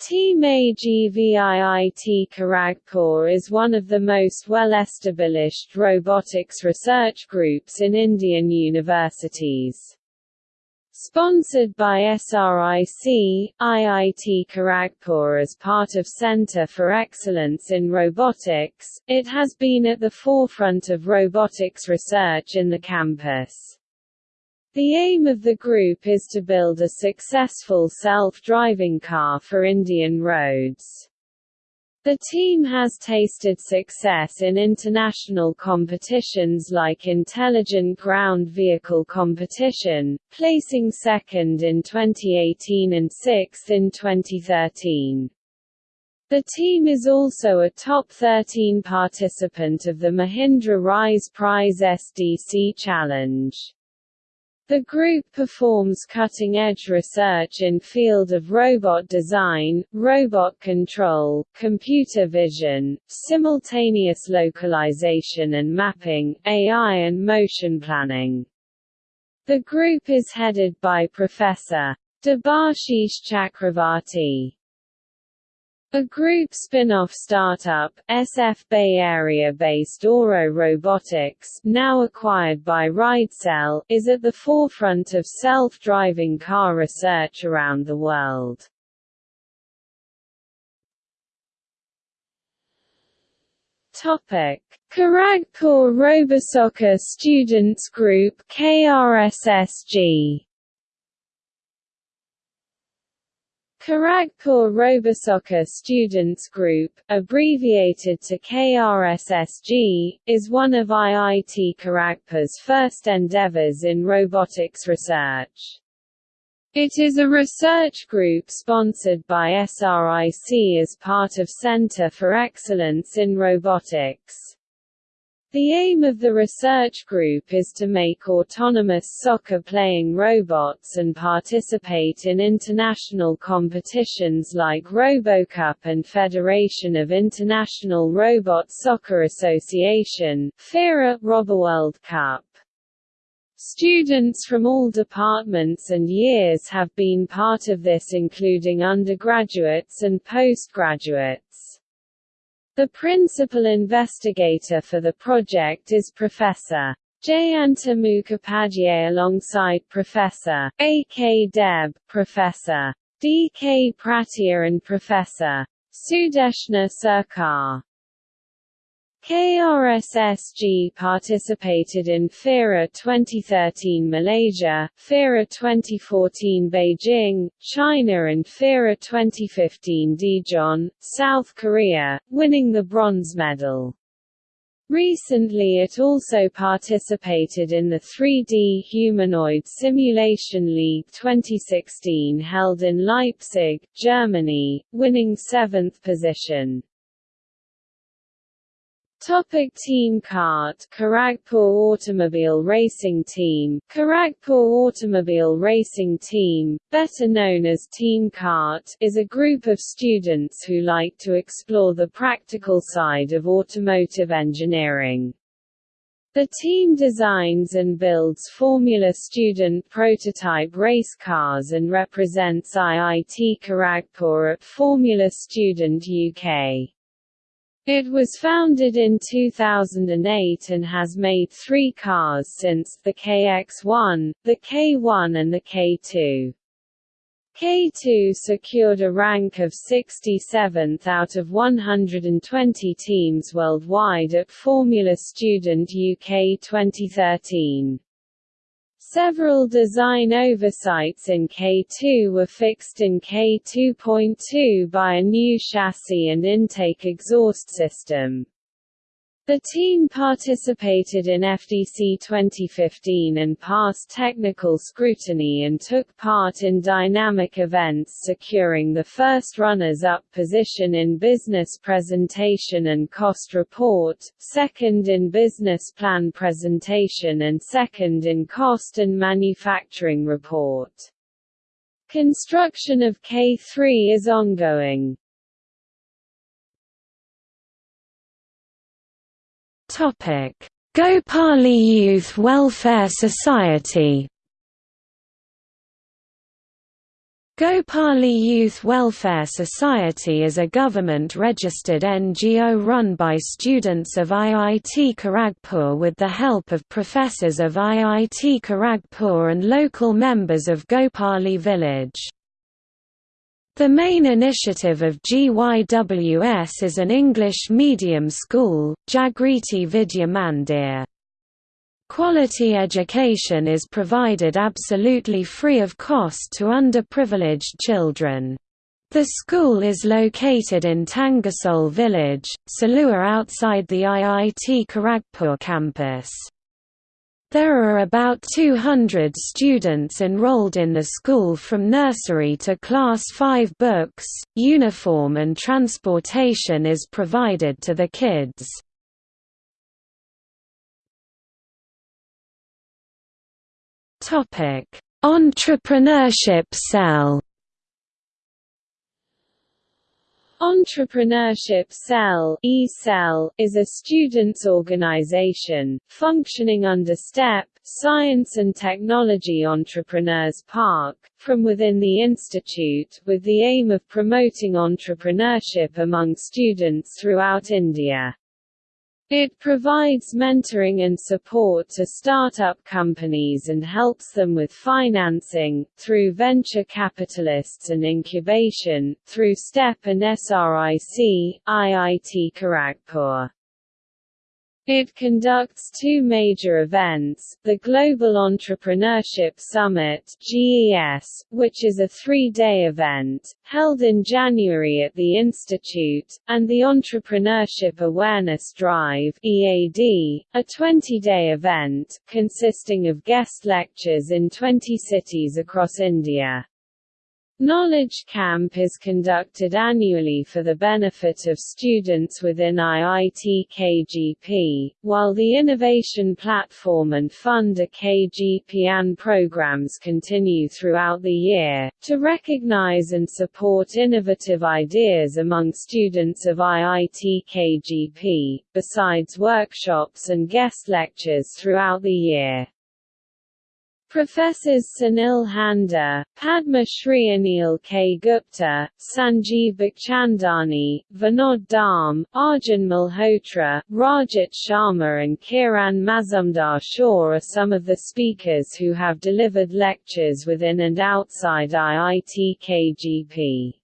Team AGV IIT Kharagpur is one of the most well-established robotics research groups in Indian universities. Sponsored by SRIC, IIT Kharagpur as part of Center for Excellence in Robotics, it has been at the forefront of robotics research in the campus. The aim of the group is to build a successful self-driving car for Indian roads. The team has tasted success in international competitions like Intelligent Ground Vehicle Competition, placing second in 2018 and sixth in 2013. The team is also a top 13 participant of the Mahindra Rise Prize SDC Challenge. The group performs cutting-edge research in field of robot design, robot control, computer vision, simultaneous localization and mapping, AI and motion planning. The group is headed by Professor. Debashish Chakravarti. A group spin-off startup, SF Bay Area-based Auro Robotics now acquired by RideCell, is at the forefront of self-driving car research around the world. Topic: Kharagpur Robosoccer Students Group KRSSG Kharagpur Robosoccer Students Group, abbreviated to KRSSG, is one of IIT Kharagpur's first endeavors in robotics research. It is a research group sponsored by SRIC as part of Center for Excellence in Robotics. The aim of the research group is to make autonomous soccer-playing robots and participate in international competitions like RoboCup and Federation of International Robot Soccer Association FIRA RoboWorld Cup. Students from all departments and years have been part of this including undergraduates and postgraduates. The principal investigator for the project is Professor. Jayanta Mukhopadhyay alongside Professor. A. K. Deb, Professor. D. K. Pratihar and Professor. Sudeshna Sarkar. KRSSG participated in FIRA 2013 Malaysia, FIRA 2014 Beijing, China and FIRA 2015 Daejeon, South Korea, winning the bronze medal. Recently it also participated in the 3D Humanoid Simulation League 2016 held in Leipzig, Germany, winning seventh position. Topic Team Kart Kharagpur Automobile Racing Team Kharagpur Automobile Racing Team, better known as Team Kart, is a group of students who like to explore the practical side of automotive engineering. The team designs and builds Formula Student prototype race cars and represents IIT Kharagpur at Formula Student UK. It was founded in 2008 and has made three cars since, the KX-1, the K1 and the K2. K2 secured a rank of 67th out of 120 teams worldwide at Formula Student UK 2013. Several design oversights in K2 were fixed in K2.2 by a new chassis and intake exhaust system. The team participated in FDC 2015 and passed technical scrutiny and took part in dynamic events securing the first runners-up position in Business Presentation and Cost Report, second in Business Plan Presentation and second in Cost and Manufacturing Report. Construction of K3 is ongoing. Topic: Gopali Youth Welfare Society. Gopali Youth Welfare Society is a government-registered NGO run by students of IIT Kharagpur with the help of professors of IIT Kharagpur and local members of Gopali village. The main initiative of GYWS is an English medium school, Jagriti Vidya Mandir. Quality education is provided absolutely free of cost to underprivileged children. The school is located in Tangasol village, Salua outside the IIT Kharagpur campus. There are about 200 students enrolled in the school from nursery to class 5 books, uniform and transportation is provided to the kids. Entrepreneurship cell Entrepreneurship Cell is a students' organization, functioning under STEP Science and Technology Entrepreneurs Park, from within the institute, with the aim of promoting entrepreneurship among students throughout India. It provides mentoring and support to startup companies and helps them with financing, through venture capitalists and incubation, through STEP and SRIC, IIT Kharagpur. It conducts two major events, the Global Entrepreneurship Summit GES, which is a three-day event, held in January at the Institute, and the Entrepreneurship Awareness Drive EAD, a 20-day event, consisting of guest lectures in 20 cities across India. Knowledge Camp is conducted annually for the benefit of students within IIT KGP, while the Innovation Platform and Fund a KGPian programs continue throughout the year, to recognize and support innovative ideas among students of IIT KGP, besides workshops and guest lectures throughout the year. Professors Sunil Handa, Padma Shri Anil K. Gupta, Sanjeev Bikhchandani, Vinod Dham, Arjun Malhotra, Rajat Sharma and Kiran Mazumdar Shaw are some of the speakers who have delivered lectures within and outside IIT KGP.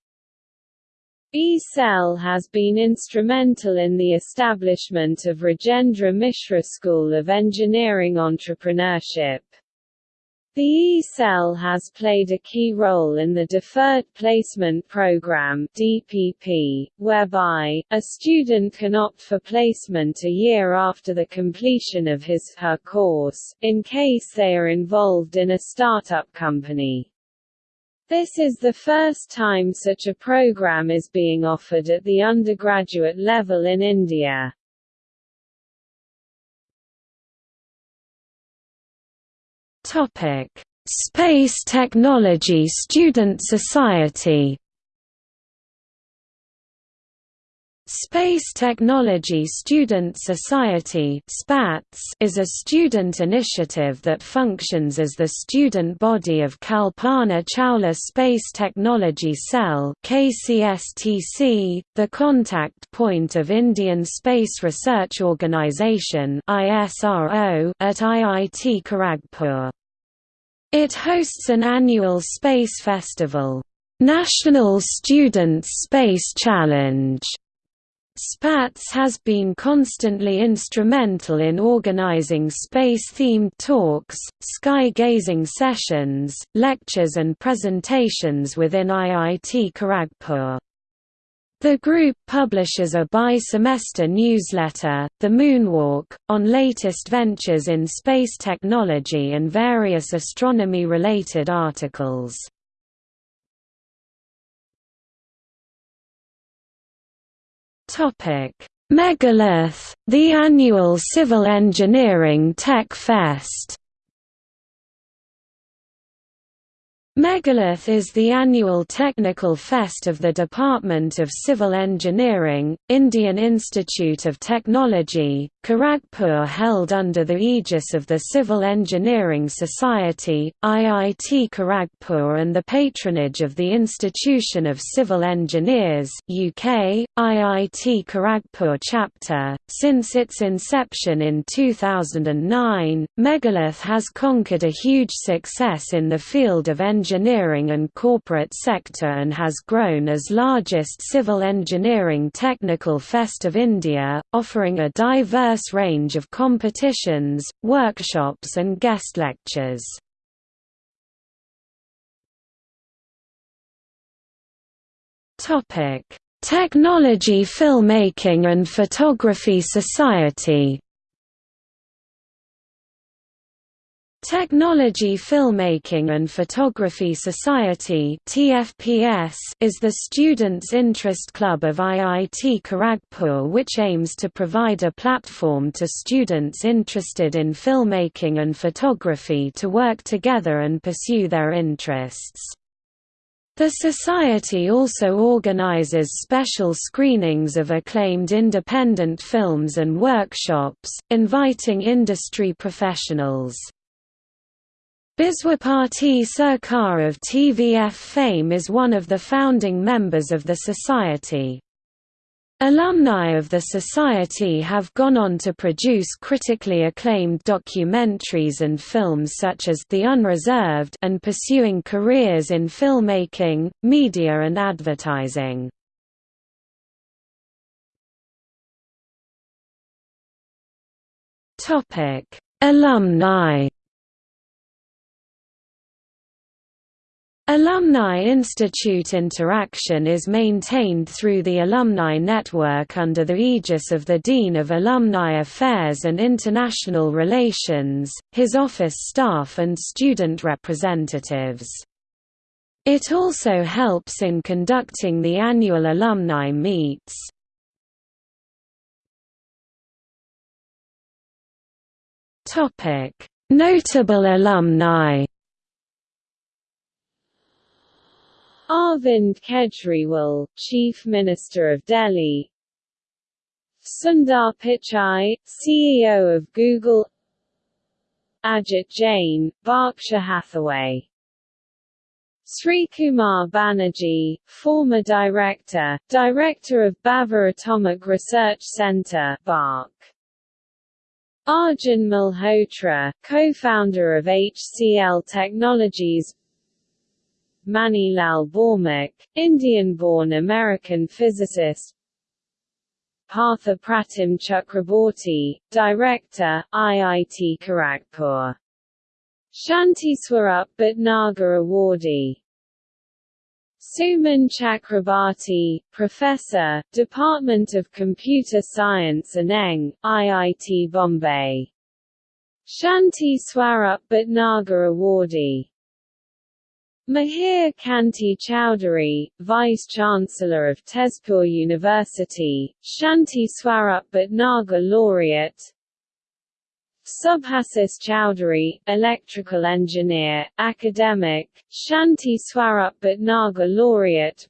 E-Cell has been instrumental in the establishment of Rajendra Mishra School of Engineering Entrepreneurship. The E-Cell has played a key role in the Deferred Placement Program (DPP), whereby a student can opt for placement a year after the completion of his her course, in case they are involved in a startup company. This is the first time such a program is being offered at the undergraduate level in India. Topic: Space Technology Student Society Space Technology Student Society is a student initiative that functions as the student body of Kalpana Chawla Space Technology Cell the contact point of Indian Space Research Organisation at IIT Kharagpur. It hosts an annual space festival, National Students Space Challenge. SPATS has been constantly instrumental in organizing space-themed talks, sky-gazing sessions, lectures and presentations within IIT Kharagpur. The group publishes a bi-semester newsletter, The Moonwalk, on latest ventures in space technology and various astronomy-related articles. Megalith, the annual civil engineering tech fest Megalith is the annual technical fest of the Department of Civil Engineering, Indian Institute of Technology, Kharagpur held under the aegis of the Civil Engineering Society, IIT Kharagpur and the patronage of the Institution of Civil Engineers UK, IIT Kharagpur chapter. Since its inception in 2009, Megalith has conquered a huge success in the field of engineering engineering and corporate sector and has grown as largest civil engineering technical fest of India, offering a diverse range of competitions, workshops and guest lectures. Technology Filmmaking and Photography Society Technology Filmmaking and Photography Society is the students' interest club of IIT Kharagpur which aims to provide a platform to students interested in filmmaking and photography to work together and pursue their interests. The Society also organizes special screenings of acclaimed independent films and workshops, inviting industry professionals. Biswapati Sarkar of TVF fame is one of the founding members of the society. Alumni of the Society have gone on to produce critically acclaimed documentaries and films such as The Unreserved and pursuing careers in filmmaking, media and advertising. Alumni Alumni Institute interaction is maintained through the Alumni Network under the aegis of the Dean of Alumni Affairs and International Relations, his office staff and student representatives. It also helps in conducting the annual alumni meets. Notable alumni Arvind Kejriwal, Chief Minister of Delhi. Sundar Pichai, CEO of Google. Ajit Jain, Berkshire Hathaway. Sri Kumar Banerjee, former director, director of Bhabha Atomic Research Centre BARC. Arjun Malhotra, co-founder of HCL Technologies Mani Lal Bhaumik, Indian-born American physicist Partha Pratim Chakrabarti, Director, IIT Kharagpur. Shanti Swarup Bhatnagar Awardee Soumen Chakrabarti, Professor, Department of Computer Science and ENG, IIT Bombay. Shanti Swarup Bhatnagar Awardee Mihir Kanti Chowdhury, Vice-Chancellor of Tezpur University, Shanti Swarup Bhatnagar Laureate. Subhasis Chaudhuri, Electrical Engineer, Academic, Shanti Swarup Bhatnagar Laureate.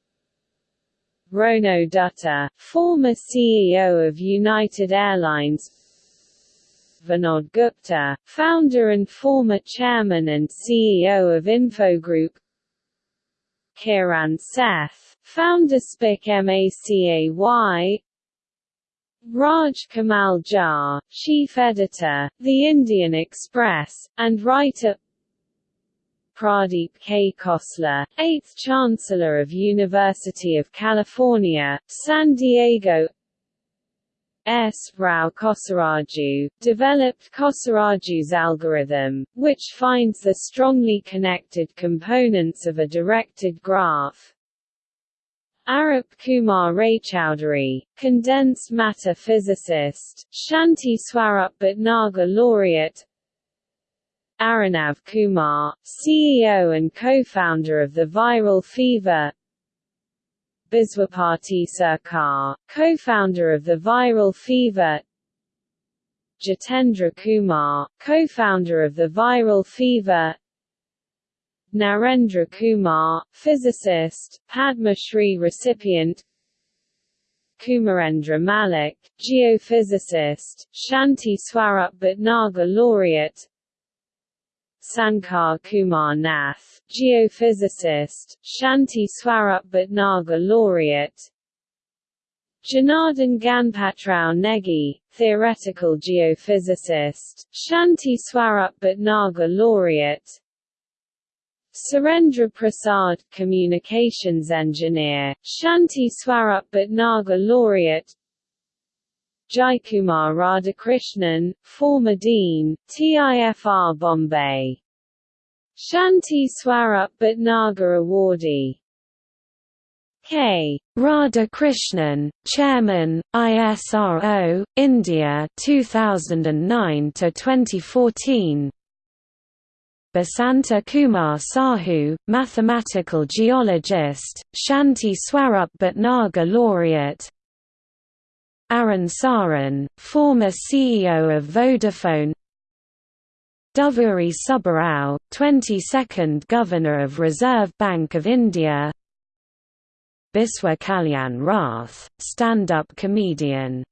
Rono Dutta, former CEO of United Airlines. Vinod Gupta, founder and former chairman and CEO of Infogroup Kiran Seth, founder SPIC MACAY Raj Kamal Jha, chief editor, The Indian Express, and writer Pradeep K. Khosla, 8th Chancellor of University of California, San Diego S. Rao Kosaraju, developed Kosaraju's algorithm, which finds the strongly connected components of a directed graph. Arup Kumar Raychaudhuri, condensed matter physicist, Shanti Swarup Bhatnagar laureate Arunabh Kumar, CEO and co-founder of the Viral Fever Biswapati Sarkar, co-founder of the Viral Fever Jitendra Kumar, co-founder of the Viral Fever Narendra Kumar, physicist, Padma Shri recipient Kumarendra Mallick, geophysicist, Shanti Swarup Bhatnagar laureate Sankar Kumar Nath, geophysicist, Shanti Swarup Bhatnagar laureate. Janardhan Ganpatrao Negi, theoretical geophysicist, Shanti Swarup Bhatnagar laureate. Surendra Prasad, communications engineer, Shanti Swarup Bhatnagar laureate Jaikumar Radhakrishnan, former Dean, TIFR Bombay. Shanti Swarup Bhatnagar Awardee. K. Radhakrishnan, Chairman, ISRO, India 2009 to 2014. Basanta Kumar Sahu, mathematical geologist, Shanti Swarup Bhatnagar laureate Arun Sarin, former CEO of Vodafone. Duvvuri Subbarao, 22nd Governor of Reserve Bank of India. Biswa Kalyan Rath, stand-up comedian.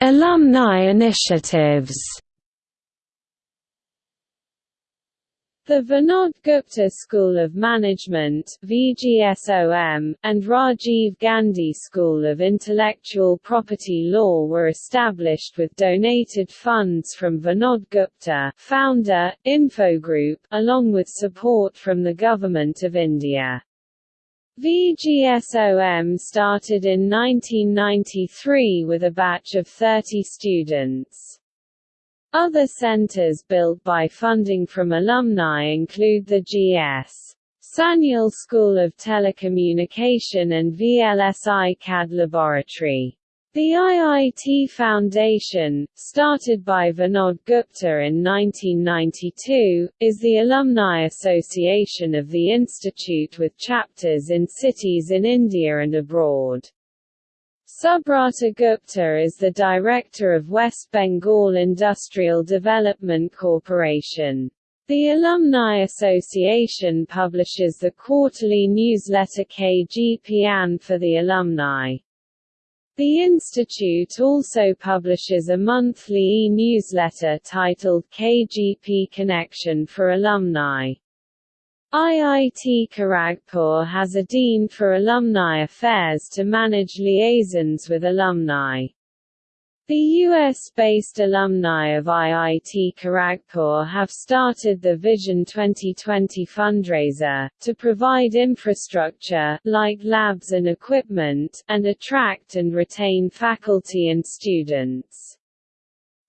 Alumni initiatives The Vinod Gupta School of Management VGSOM, and Rajiv Gandhi School of Intellectual Property Law were established with donated funds from Vinod Gupta founder, Infogroup, along with support from the Government of India. VGSOM started in 1993 with a batch of 30 students. Other centers built by funding from alumni include the G.S. Sanyal School of Telecommunication and VLSI CAD Laboratory. The IIT Foundation, started by Vinod Gupta in 1992, is the alumni association of the institute with chapters in cities in India and abroad. Subrata Gupta is the director of West Bengal Industrial Development Corporation. The Alumni Association publishes the quarterly newsletter KGPian for the alumni. The institute also publishes a monthly e-newsletter titled KGP Connection for alumni. IIT Kharagpur has a Dean for Alumni Affairs to manage liaisons with alumni. The US-based alumni of IIT Kharagpur have started the Vision 2020 fundraiser, to provide infrastructure, like labs and equipment, and attract and retain faculty and students.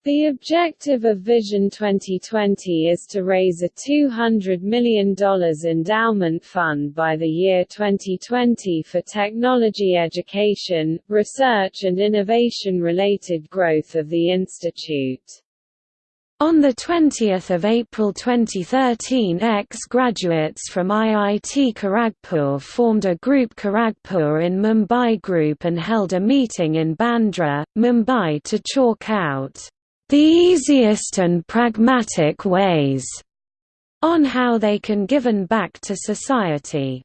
The objective of Vision 2020 is to raise a $200 million endowment fund by the year 2020 for technology education, research and innovation-related growth of the institute. On 20 April 2013 ex-graduates from IIT Kharagpur formed a group Kharagpur in Mumbai Group and held a meeting in Bandra, Mumbai to chalk out the easiest and pragmatic ways on how they can given back to society.